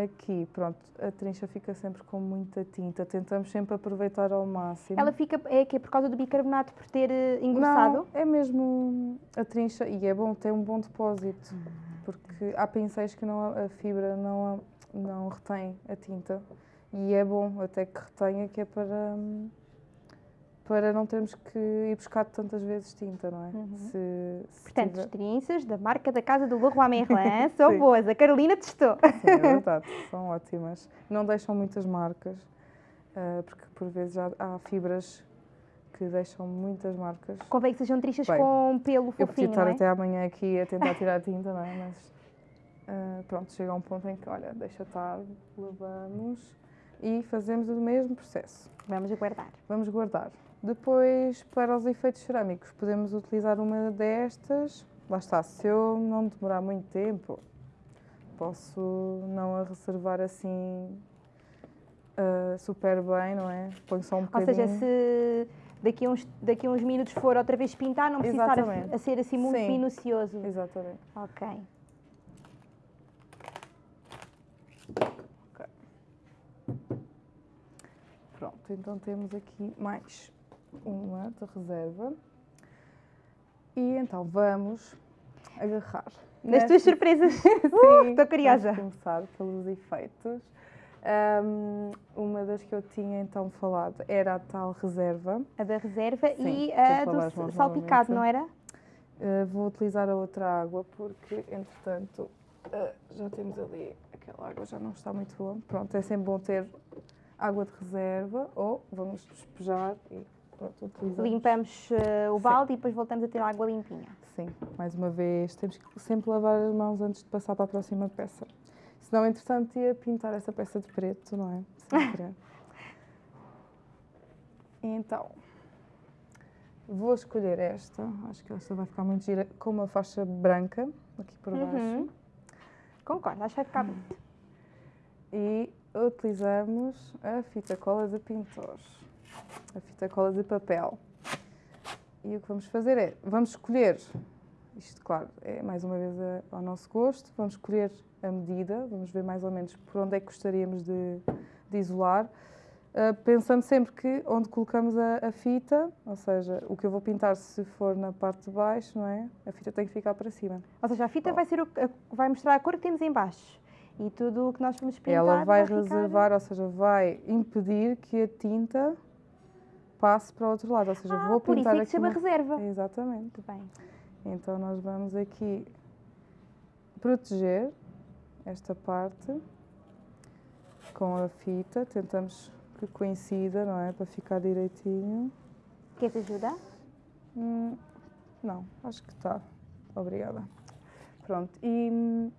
Speaker 2: Aqui, pronto, a trincha fica sempre com muita tinta. Tentamos sempre aproveitar ao máximo.
Speaker 1: Ela fica, é que é por causa do bicarbonato, por ter eh, engrossado?
Speaker 2: Não, é mesmo a trincha e é bom, tem um bom depósito. porque há pincéis que não, a fibra não, não retém a tinta e é bom até que retenha, que é para, para não termos que ir buscar tantas vezes tinta, não é?
Speaker 1: Uhum.
Speaker 2: Se, se
Speaker 1: Portanto,
Speaker 2: tiver-
Speaker 1: estrinças da marca da casa do Leroy Merlin são boas. A Carolina testou.
Speaker 2: Sim, é verdade, são ótimas. Não deixam muitas marcas, ah, porque por vezes há, há fibras que deixam muitas marcas.
Speaker 1: Convém que sejam tristas
Speaker 2: Bem,
Speaker 1: com pelo
Speaker 2: Eu podia
Speaker 1: fofinho,
Speaker 2: estar
Speaker 1: é?
Speaker 2: até amanhã aqui a tentar tirar a tinta, não é? Mas ah, pronto, chega a um ponto em que, olha, deixa estar, lavamos e fazemos o mesmo processo.
Speaker 1: Vamos aguardar.
Speaker 2: Vamos guardar. Depois, para os efeitos cerâmicos, podemos utilizar uma destas. Lá está, se eu não demorar muito tempo, posso não a reservar assim ah, super bem, não é? Ponho só um
Speaker 1: Ou
Speaker 2: bocadinho.
Speaker 1: seja, se daqui a uns, daqui a uns minutos for outra vez pintar, não precisa estar a, a ser assim muito
Speaker 2: Sim.
Speaker 1: minucioso.
Speaker 2: Exatamente.
Speaker 1: Ok.
Speaker 2: Pronto, então temos aqui mais uma de reserva. E então vamos agarrar.
Speaker 1: Nas tuas surpresas.
Speaker 2: Sim,
Speaker 1: estou curiosa.
Speaker 2: Vamos começar pelos efeitos. Ahm, uma das que eu tinha então falado era a tal reserva.
Speaker 1: A da reserva
Speaker 2: Sim,
Speaker 1: e a do salpicado, não era?
Speaker 2: Uh, vou utilizar a outra água porque, entretanto, uh, já temos ali aquela água, já não está muito boa. Pronto, é sempre bom ter água de reserva ou vamos despejar e pronto, utilizamos.
Speaker 1: Limpamos eh, o
Speaker 2: Sim.
Speaker 1: balde e depois voltamos a ter água limpinha.
Speaker 2: Sim, mais uma vez, temos que sempre lavar as mãos antes de passar para a próxima peça. Senão, entretanto, ia pintar essa peça de preto, não é? Sem querer. Então, vou escolher esta. Acho que esta vai ficar muito gira, com uma faixa branca aqui por baixo.
Speaker 1: Uhum. Concordo, acho que vai ficar bonito.
Speaker 2: E utilizamos a fita cola de pintor, a fita cola de papel. E o que vamos fazer é, vamos escolher, isto claro, é mais uma vez a- ao nosso gosto, vamos escolher a medida, vamos ver mais ou menos por onde é que gostaríamos de, de isolar, ah, pensando sempre que onde colocamos a, a fita, ou seja, o que eu vou pintar se for na parte de baixo, não é? A fita tem que ficar para cima.
Speaker 1: Ou seja, a fita vai, ser o, vai mostrar a cor que temos em baixo. E tudo o que nós vamos pintar
Speaker 2: Ela vai
Speaker 1: ficar-
Speaker 2: reservar, ou seja, vai impedir que a tinta passe para o outro lado. Ou seja,
Speaker 1: Ah,
Speaker 2: vou
Speaker 1: por isso
Speaker 2: pintar
Speaker 1: é que
Speaker 2: aqui.
Speaker 1: se chama
Speaker 2: uma-
Speaker 1: reserva.
Speaker 2: Exatamente.
Speaker 1: Muito bem.
Speaker 2: Então nós vamos aqui proteger esta parte com a fita. Tentamos que coincida, não é? Para ficar direitinho.
Speaker 1: Queres ajuda?
Speaker 2: Hum, não, acho que está. Obrigada. Pronto, e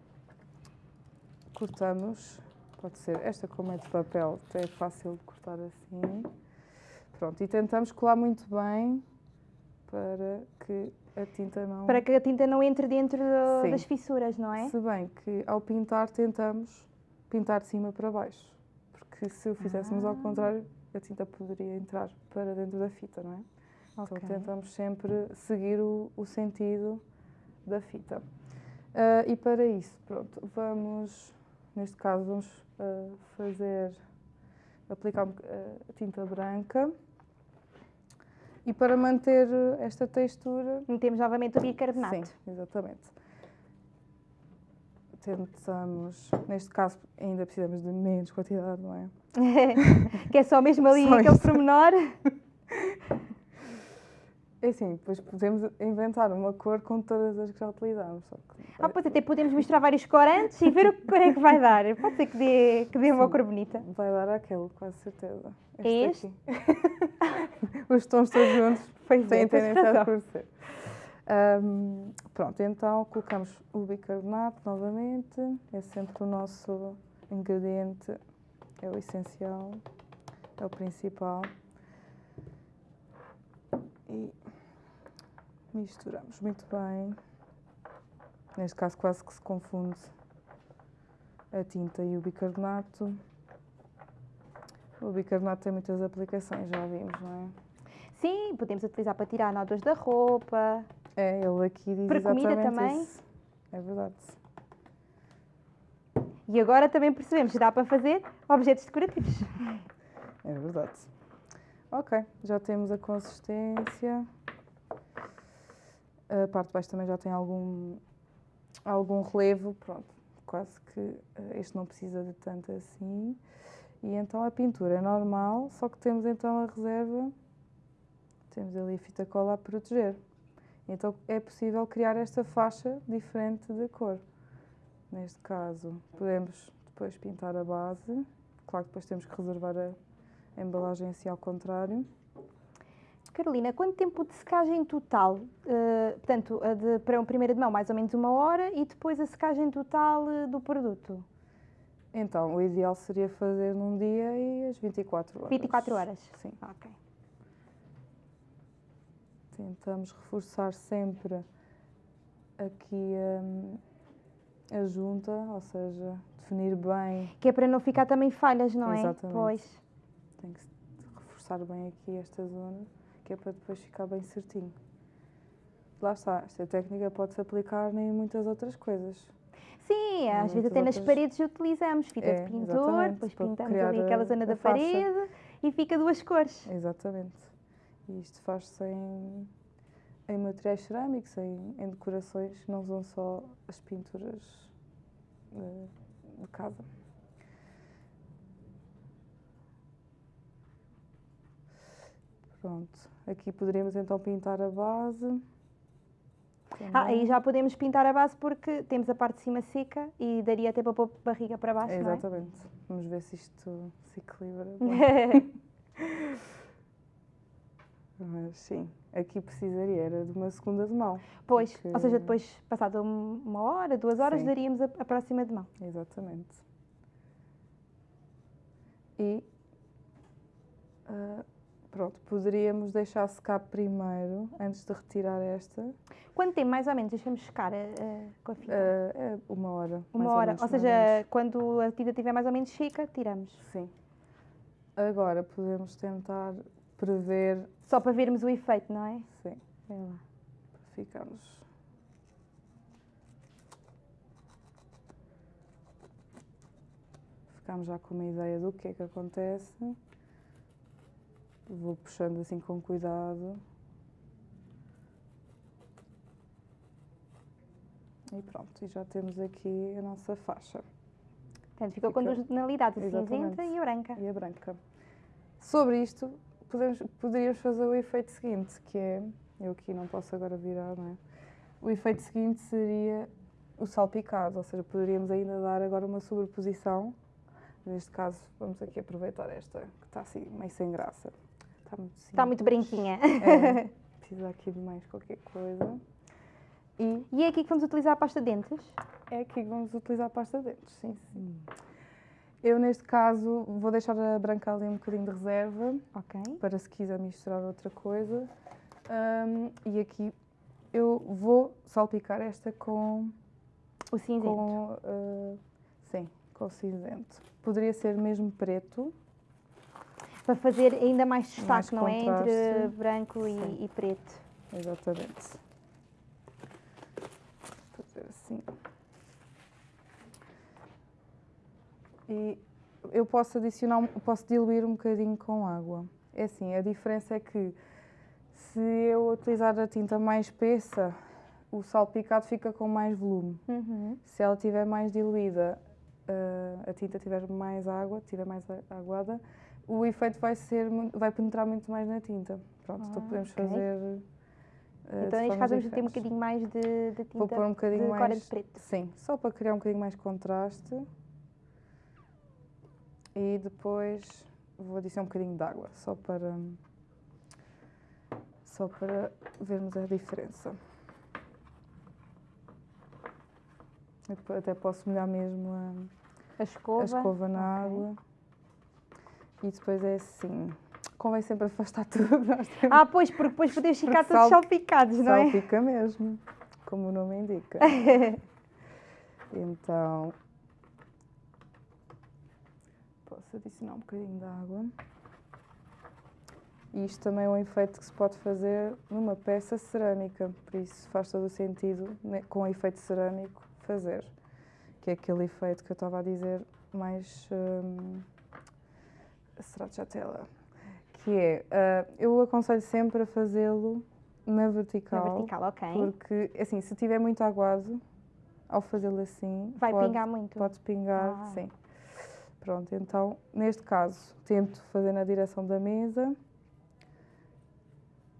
Speaker 2: cortamos. Pode ser esta, como é de papel, é fácil de cortar assim. Pronto, e tentamos colar muito bem para que a tinta não.
Speaker 1: Para que a tinta não entre dentro do- das fissuras, não é?
Speaker 2: Se bem que ao pintar tentamos pintar de cima para baixo. Porque se o fizéssemos ao
Speaker 1: Ah.
Speaker 2: contrário, a tinta poderia entrar para dentro da fita, não é?
Speaker 1: Ok.
Speaker 2: Então tentamos sempre seguir o, o sentido da fita. Ah, e para isso, pronto, vamos, neste caso, vamos ah, fazer, aplicar a tinta branca. E para manter esta textura,
Speaker 1: Metemos novamente o bicarbonato.
Speaker 2: Sim, exatamente. Tentamos, neste caso, ainda precisamos de menos quantidade, não é?
Speaker 1: que é só mesmo ali
Speaker 2: Só
Speaker 1: aquele
Speaker 2: isso.
Speaker 1: pormenor.
Speaker 2: É assim, depois podemos inventar uma cor com todas as que já utilizamos. Só que
Speaker 1: Ah, pois até podemos misturar vários corantes e ver o que cor é que vai dar. Pode ser que dê, que dê uma
Speaker 2: Sim.
Speaker 1: cor bonita.
Speaker 2: vai dar aquele, quase certeza.
Speaker 1: É este?
Speaker 2: Os tons todos juntos
Speaker 1: Pois
Speaker 2: têm
Speaker 1: é,
Speaker 2: tendência a escurecer. Ahm, pronto, então colocamos o bicarbonato novamente. É sempre o nosso ingrediente, é o essencial, é o principal. E misturamos muito bem. Neste caso, quase que se confunde a tinta e o bicarbonato. O bicarbonato tem muitas aplicações, já vimos, não é?
Speaker 1: Sim, podemos utilizar para tirar nódulos da roupa.
Speaker 2: É, ele aqui diz
Speaker 1: Para comida
Speaker 2: exatamente
Speaker 1: também?
Speaker 2: isso. É verdade.
Speaker 1: E agora também percebemos que dá para fazer objetos decorativos.
Speaker 2: É verdade. Ok, já temos a consistência. A parte de baixo também já tem algum, algum relevo, pronto, quase que uh, este não precisa de tanto assim. E então a pintura é normal, só que temos então a reserva, temos ali a fita cola a proteger. Então é possível criar esta faixa diferente de cor. Neste caso, podemos depois pintar a base. Claro que depois temos que reservar a embalagem assim ao contrário.
Speaker 1: Carolina, quanto tempo de secagem total? Uh, portanto, de, para uma primeira de mão, mais ou menos uma hora, e depois a secagem total uh, do produto?
Speaker 2: Então, o ideal seria fazer num dia e as 24 horas.
Speaker 1: 24 horas?
Speaker 2: Sim.
Speaker 1: Ok.
Speaker 2: Tentamos reforçar sempre aqui um, a junta, ou seja, definir bem.
Speaker 1: Que é para não ficar também falhas, não
Speaker 2: é? Exatamente.
Speaker 1: Pois.
Speaker 2: Tem que reforçar bem aqui esta zona que é para depois ficar bem certinho. Lá está, esta técnica pode-se aplicar em muitas outras coisas.
Speaker 1: Sim, às vezes até outras... nas paredes utilizamos fita é, de pintor, depois pintamos ali aquela zona da parede e fica duas cores.
Speaker 2: Exatamente. E isto faz-se em, em materiais cerâmicos, em, em decorações, não são só as pinturas de, de casa. Pronto, aqui poderíamos então pintar a base.
Speaker 1: Ah, aí já podemos pintar a base porque temos a parte de cima seca e daria até para pôr a barriga para baixo,
Speaker 2: Exatamente.
Speaker 1: não é?
Speaker 2: Vamos ver se isto se equilibra. Mas sim, aqui precisaria era de uma segunda de mão.
Speaker 1: Pois, porque... ou seja, depois, passado uma hora, duas horas, sim. daríamos a, a próxima de mão.
Speaker 2: Exatamente. E uh, Pronto, poderíamos deixar secar primeiro, antes de retirar esta.
Speaker 1: Quanto tempo, mais ou menos, deixamos secar uh, com a fita?
Speaker 2: Uh, é uma hora.
Speaker 1: Uma hora, ou, ou seja, quando a tinta estiver mais ou menos seca, tiramos.
Speaker 2: Sim. Agora podemos tentar prever...
Speaker 1: Só para vermos o efeito, não é?
Speaker 2: Sim. É lá. Para ficarmos... Ficamos já com uma ideia do que é que acontece. Vou puxando assim com cuidado. E pronto, e já temos aqui a nossa faixa.
Speaker 1: Portanto, ficou Fica... com duas tonalidades, a cinzenta e a branca.
Speaker 2: E a branca. Sobre isto, podemos, poderíamos fazer o efeito seguinte, que é, eu aqui não posso agora virar, não é? O efeito seguinte seria o salpicado, ou seja, poderíamos ainda dar agora uma sobreposição. Neste caso, vamos aqui aproveitar esta, que está assim meio sem graça.
Speaker 1: Está muito simples. Está muito branquinha.
Speaker 2: É, precisa aqui de mais qualquer coisa.
Speaker 1: E, e é aqui que vamos utilizar a pasta de dentes?
Speaker 2: É aqui que vamos utilizar a pasta de dentes, sim, sim. Eu, neste caso, vou deixar a branca ali um bocadinho de reserva.
Speaker 1: Ok.
Speaker 2: Para se quiser misturar outra coisa. Um, e aqui eu vou salpicar esta com...
Speaker 1: O cinzento?
Speaker 2: Com, uh, sim, com o cinzento. Poderia ser mesmo preto
Speaker 1: para fazer ainda mais destaque, mais não é? Entre branco e, e, preto.
Speaker 2: Exatamente. Fazer assim. E eu posso adicionar, posso diluir um bocadinho com água. É assim, a diferença é que se eu utilizar a tinta mais espessa, o salpicado fica com mais volume.
Speaker 1: Uhum.
Speaker 2: Se ela estiver mais diluída, uh, a tinta tiver mais água, estiver mais aguada, o efeito vai, ser, vai penetrar muito mais na tinta. Pronto, então ah, então podemos okay. fazer.
Speaker 1: Uh, então, neste caso, vamos ter um bocadinho mais de, de tinta
Speaker 2: Vou pôr um bocadinho
Speaker 1: de
Speaker 2: mais,
Speaker 1: de preto.
Speaker 2: Sim, só para criar um bocadinho mais contraste. E depois vou adicionar um bocadinho de água, só para, só para vermos a diferença. até posso molhar mesmo a,
Speaker 1: a escova,
Speaker 2: a escova na okay. água. E depois é assim, convém sempre afastar tudo.
Speaker 1: Ah, pois, porque depois podemos ficar todos salpicados, não é?
Speaker 2: Salpica mesmo, como o nome indica. então, posso adicionar um bocadinho de água. E isto também é um efeito que se pode fazer numa peça cerâmica, por isso faz todo o sentido, né, com o efeito cerâmico, fazer. Que é aquele efeito que eu estava a dizer mais... Hum, stracciatella, que é, uh, eu aconselho sempre a fazê-lo na vertical.
Speaker 1: Na vertical, ok.
Speaker 2: Porque, assim, se tiver muito aguado, ao fazê-lo assim,
Speaker 1: Vai
Speaker 2: pode,
Speaker 1: pingar muito.
Speaker 2: pode pingar,
Speaker 1: Ah.
Speaker 2: sim. Pronto, então, neste caso, tento fazer na direção da mesa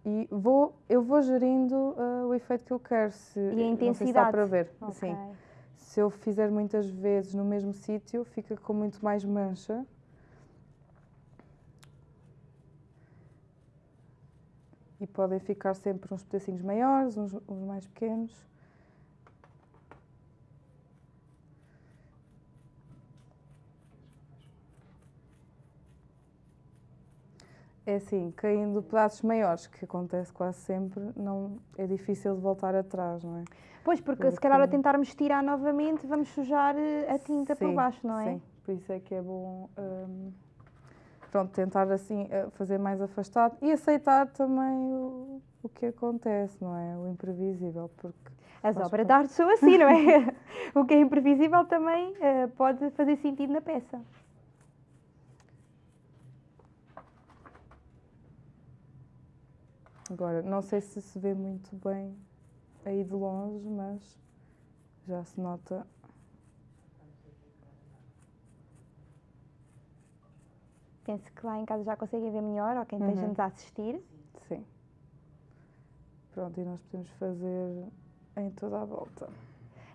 Speaker 2: e vou, eu vou gerindo ah, o efeito que eu quero. Se,
Speaker 1: E a
Speaker 2: não sei se dá
Speaker 1: intensidade.
Speaker 2: para ver,
Speaker 1: Ok.
Speaker 2: sim. Se eu fizer muitas vezes no mesmo sítio, fica com muito mais mancha. E podem ficar sempre uns pedacinhos maiores, uns, uns mais pequenos. É assim, caindo pedaços maiores, que acontece quase sempre, não, é difícil de voltar atrás, não é?
Speaker 1: Pois, porque se calhar
Speaker 2: Porque-
Speaker 1: tentarmos tirar novamente, vamos sujar eh, a tinta por
Speaker 2: Sim,
Speaker 1: baixo, não é?
Speaker 2: Sim, por isso é que é bom hum, pronto, tentar assim eh, fazer mais afastado e aceitar também o, o que acontece, não é? O imprevisível, porque
Speaker 1: As obras de arte são assim, não é? o que é imprevisível também eh, pode fazer sentido na peça.
Speaker 2: agora não sei se se vê muito bem aí de longe, mas já se nota.
Speaker 1: Penso que lá em casa já conseguem ver melhor, ou quem
Speaker 2: Uhum.
Speaker 1: esteja-nos a assistir.
Speaker 2: Sim. Pronto, e nós podemos fazer em toda a volta.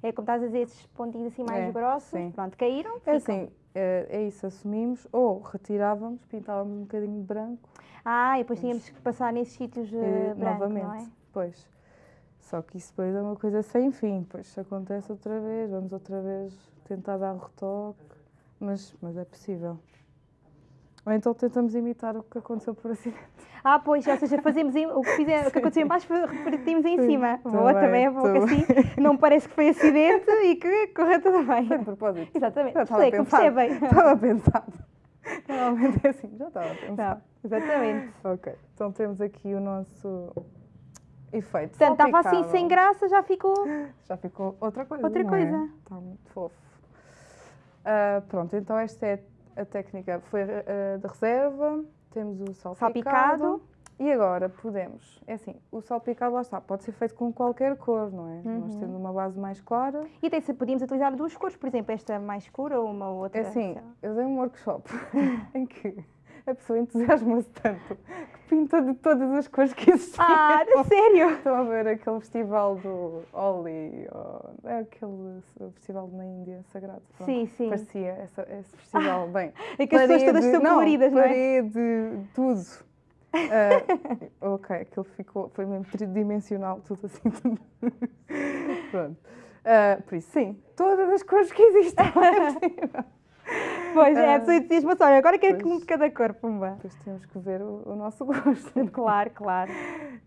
Speaker 1: É como estás a dizer, esses pontinhos assim mais
Speaker 2: É,
Speaker 1: grossos,
Speaker 2: sim.
Speaker 1: pronto, caíram, ficam.
Speaker 2: É assim, é, é isso, assumimos, ou retirávamos, pintávamos um bocadinho de branco
Speaker 1: Ah, e depois tínhamos que passar nesses sítios
Speaker 2: eh,
Speaker 1: branco,
Speaker 2: novamente.
Speaker 1: não é?
Speaker 2: Pois. Só que isso depois é uma coisa sem fim, pois acontece outra vez, vamos outra vez tentar dar retoque, mas, mas é possível. Ou então tentamos imitar o que aconteceu por acidente.
Speaker 1: Ah, pois, ou seja, fazemos em- o, que fizer, o que aconteceu em baixo, repetimos em
Speaker 2: Sim,
Speaker 1: cima.
Speaker 2: também,
Speaker 1: Boa, também é boa, que
Speaker 2: também.
Speaker 1: assim não parece que foi acidente e que correu tudo bem.
Speaker 2: Foi de propósito.
Speaker 1: Exatamente,
Speaker 2: estava pensado.
Speaker 1: percebem.
Speaker 2: Estava pensado. Normalmente é assim, já estava
Speaker 1: Não,
Speaker 2: pensado.
Speaker 1: exatamente.
Speaker 2: Ok, então temos aqui o nosso efeito.
Speaker 1: Portanto, estava assim sem graça, já ficou.
Speaker 2: Já ficou outra coisa.
Speaker 1: Outra
Speaker 2: não
Speaker 1: coisa.
Speaker 2: É? Está muito fofo. Ah, pronto, então esta é a técnica foi ah, de reserva. Temos o salpicado.
Speaker 1: Salpicado.
Speaker 2: E agora podemos, é assim, o salpicado lá está, pode ser feito com qualquer cor, não é? Nós
Speaker 1: Uhum.
Speaker 2: tendo uma base mais clara.
Speaker 1: E até se podíamos utilizar duas cores, por exemplo, esta mais escura ou uma outra.
Speaker 2: É assim, eu dei um workshop em que a pessoa entusiasma-se tanto que pinta de todas as cores que existiam.
Speaker 1: Ah, sério?
Speaker 2: Estão a ver aquele festival do Oli, é aquele festival na Índia sagrado. pronto.
Speaker 1: Sim, sim.
Speaker 2: Parecia essa- esse festival, bem.
Speaker 1: É que as pessoas todas são coloridas, não é?
Speaker 2: Parede, tudo. Ah, ok, aquilo ficou, foi mesmo tridimensional, tudo assim. Tudo. Pronto. Ah, por isso, sim, todas as cores que existem.
Speaker 1: Pois é, pessoa diz-me assim, olha, agora quero que um
Speaker 2: pois.
Speaker 1: de cada cor, pumba.
Speaker 2: Depois temos que ver o, o nosso gosto.
Speaker 1: Claro, claro.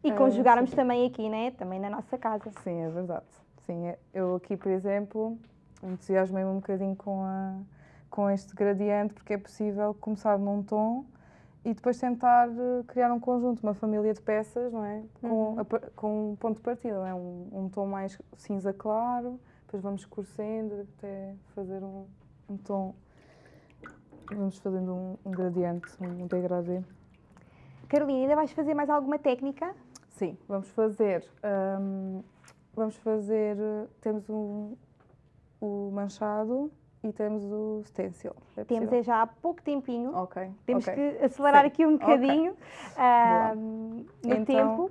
Speaker 1: E
Speaker 2: Ah,
Speaker 1: conjugarmos também aqui, né? Também na nossa casa.
Speaker 2: Sim, é verdade. Sim, é- eu aqui, por exemplo, entusiasmei-me um bocadinho com, a, com este gradiente, porque é possível começar num tom e depois tentar eh, criar um conjunto, uma família de peças, não é? Com,
Speaker 1: Uhum.
Speaker 2: a com um ponto de partida, não é? Um, um tom mais cinza claro, depois vamos escurecendo até fazer um, um tom. Vamos fazendo um, um gradiente, um degradê.
Speaker 1: Carolina, ainda vais fazer mais alguma técnica?
Speaker 2: Sim, vamos fazer. hum, vamos fazer. Temos um, o manchado e temos o stencil. É
Speaker 1: Temos é já há pouco tempinho.
Speaker 2: Ok.
Speaker 1: Temos
Speaker 2: ok.
Speaker 1: que acelerar
Speaker 2: Sim,
Speaker 1: aqui um bocadinho ahm, no
Speaker 2: Então,
Speaker 1: tempo.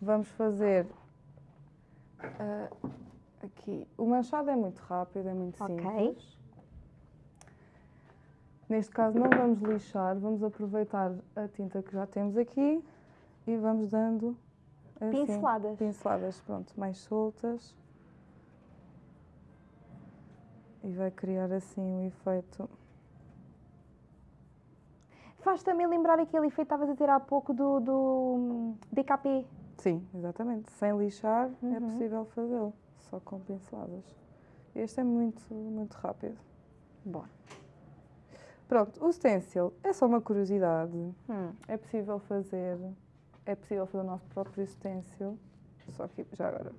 Speaker 2: Vamos fazer. ah, aqui. O manchado é muito rápido, é muito
Speaker 1: Ok.
Speaker 2: simples. Neste caso, não vamos lixar, vamos aproveitar a tinta que já temos aqui e vamos dando. assim,
Speaker 1: Pinceladas.
Speaker 2: pinceladas, pronto, mais soltas. E vai criar assim um efeito.
Speaker 1: Faz também lembrar aquele efeito que estavas a ter há pouco do, do hum, DKP.
Speaker 2: Sim, exatamente. Sem lixar é
Speaker 1: Uhum.
Speaker 2: possível fazê-lo, só com pinceladas. Este é muito, muito rápido.
Speaker 1: Bom.
Speaker 2: Pronto, o stencil é só uma curiosidade.
Speaker 1: Hum.
Speaker 2: É possível fazer, é possível fazer o nosso próprio stencil, só que já agora.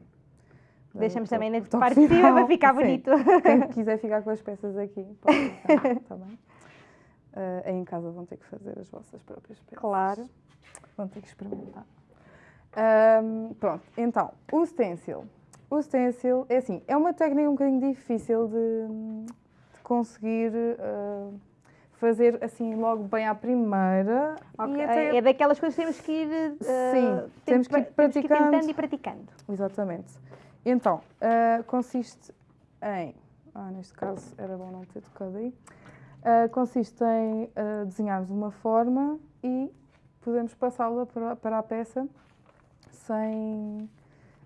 Speaker 1: Deixamos também na parte de cima para ficar
Speaker 2: Sim.
Speaker 1: bonito.
Speaker 2: Quem quiser ficar com as peças aqui, pode ficar, tá bem? Ah, aí em casa vão ter que fazer as vossas próprias peças.
Speaker 1: Claro.
Speaker 2: Vão ter que experimentar. Ahm, pronto, então, o stencil. O stencil, é assim, é uma técnica um bocadinho difícil de, de conseguir uh, fazer assim logo bem à primeira.
Speaker 1: Okay. Até... É daquelas coisas que temos que ir, uh,
Speaker 2: Sim, temos, que ir praticando.
Speaker 1: Que ir tentando e praticando.
Speaker 2: Exatamente. Então, uh, consiste em, ah, neste caso era bom não ter tocado aí, consiste em desenharmos uma forma e podemos passá-la para, para a peça sem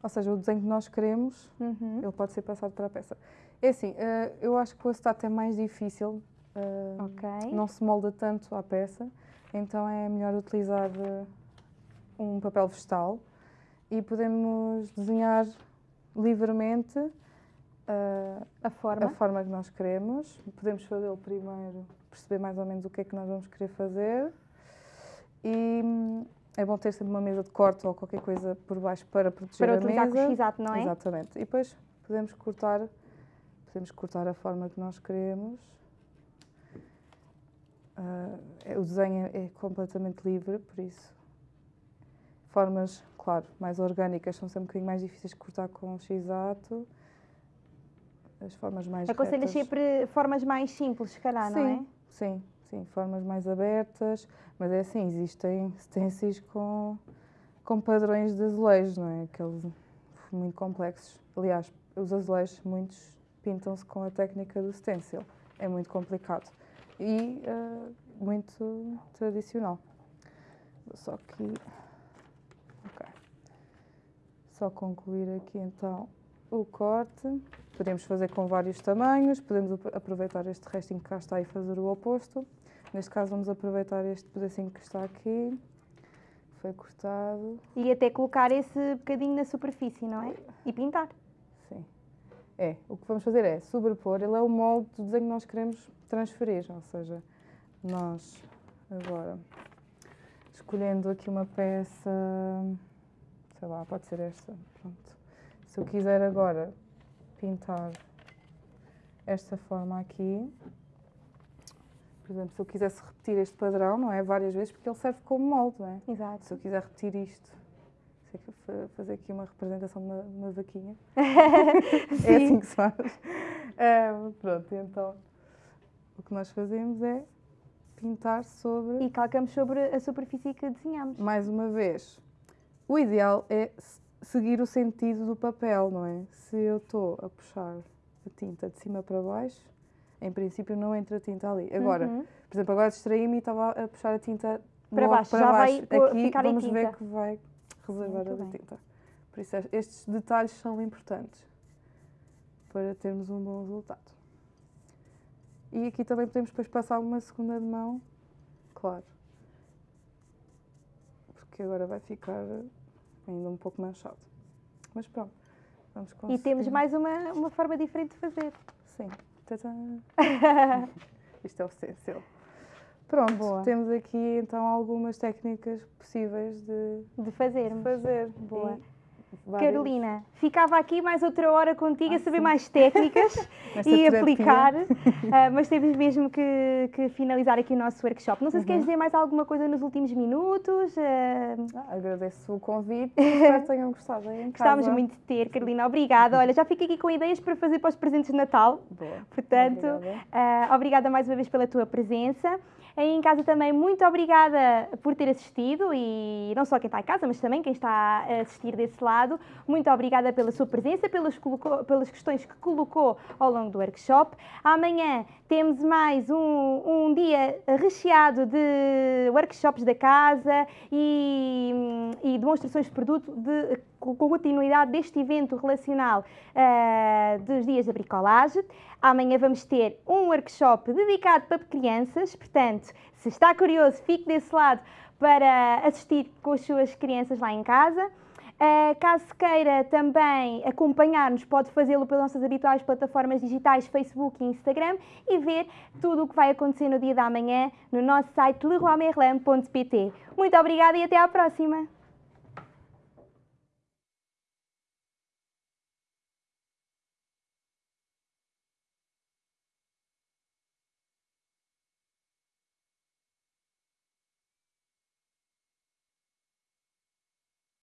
Speaker 2: ou seja, o desenho que nós queremos, uhum. ele pode ser passado para a peça. É assim, uh, eu acho que o acetato é mais difícil, uh, okay. não se molda tanto à peça, então é melhor utilizar uh, um papel vegetal e podemos desenhar livremente
Speaker 1: a, forma.
Speaker 2: a forma que nós queremos. Podemos fazê-lo primeiro, perceber mais ou menos o que é que nós vamos querer fazer e hum, é bom ter sempre uma mesa de corte ou qualquer coisa por baixo para proteger
Speaker 1: para
Speaker 2: a mesa. Para
Speaker 1: utilizar exato, não é?
Speaker 2: Exatamente. E depois podemos cortar, podemos cortar a forma que nós queremos. Uh, o desenho é completamente livre, por isso. Formas, claro, mais orgânicas são sempre um bocadinho mais difíceis de cortar com o x-ato. As formas mais
Speaker 1: Aconselhas sempre formas mais simples, se calhar,
Speaker 2: sim,
Speaker 1: não é?
Speaker 2: Sim, sim, formas mais abertas, mas é assim, existem stencils com, com padrões de azulejos, não é? Aqueles muito complexos. Aliás, os azulejos, muitos pintam-se com a técnica do stencil. É muito complicado e uh, muito tradicional. Só que. Ok. Só concluir aqui então o corte. Podemos fazer com vários tamanhos, podemos aproveitar este restinho que cá está e fazer o oposto. Neste caso vamos aproveitar este pedacinho que está aqui, foi cortado.
Speaker 1: E até colocar esse bocadinho na superfície, não é? E pintar.
Speaker 2: É, o que vamos fazer é sobrepor, ele é o molde do desenho que nós queremos transferir, ou seja, nós agora escolhendo aqui uma peça, sei lá, pode ser esta, pronto. Se eu quiser agora pintar esta forma aqui, por exemplo, se eu quisesse repetir este padrão, não é? Várias vezes, porque ele serve como molde, não é?
Speaker 1: Exato.
Speaker 2: Se eu quiser repetir isto, fazer aqui uma representação de uma, uma vaquinha. é assim que se faz. É, pronto, então o que nós fazemos é pintar sobre.
Speaker 1: E calcamos sobre a superfície que desenhamos.
Speaker 2: Mais uma vez, o ideal é seguir o sentido do papel, não é? Se eu estou a puxar a tinta de cima para baixo, em princípio não entra tinta ali. Agora, uhum. por exemplo, agora distraí-me e estava a puxar a tinta
Speaker 1: para baixo.
Speaker 2: Para
Speaker 1: já
Speaker 2: baixo.
Speaker 1: vai
Speaker 2: Aqui
Speaker 1: ficar
Speaker 2: vamos
Speaker 1: em
Speaker 2: ver que vai reservar a tinta. Por isso estes detalhes são importantes para termos um bom resultado. E aqui também podemos depois passar uma segunda de mão, claro. Porque agora vai ficar ainda um pouco manchado. Mas pronto, vamos conseguir.
Speaker 1: E temos mais uma, uma forma diferente de fazer.
Speaker 2: Sim. Isto é o stencil. Pronto, Boa. temos aqui então algumas técnicas possíveis de,
Speaker 1: de fazer. Boa. Carolina, ficava aqui mais outra hora contigo ah, a saber sim. mais técnicas e aplicar, uh, mas temos mesmo que, que, finalizar aqui o nosso workshop. Não sei uhum. se queres dizer mais alguma coisa nos últimos minutos. Uh...
Speaker 2: Ah, agradeço o convite, espero que tenham gostado.
Speaker 1: Gostámos muito de ter, Carolina, obrigada. Olha, já fico aqui com ideias para fazer para os presentes de Natal.
Speaker 2: Boa.
Speaker 1: Portanto, obrigada. Uh, obrigada mais uma vez pela tua presença. Aí em casa também, muito obrigada por ter assistido e não só quem está em casa, mas também quem está a assistir desse lado. Muito obrigada pela sua presença, pelas, pelas questões que colocou ao longo do workshop. Amanhã temos mais um, um dia recheado de workshops da casa e, e demonstrações de produto de, com continuidade deste evento relacional uh, dos dias da bricolagem. Amanhã vamos ter um workshop dedicado para crianças, portanto, se está curioso, fique desse lado para assistir com as suas crianças lá em casa. Uh, caso queira também acompanhar-nos, pode fazê-lo pelas nossas habituais plataformas digitais, Facebook e Instagram e ver tudo o que vai acontecer no dia da manhã no nosso site leroymerlin.pt. Muito obrigada e até à próxima!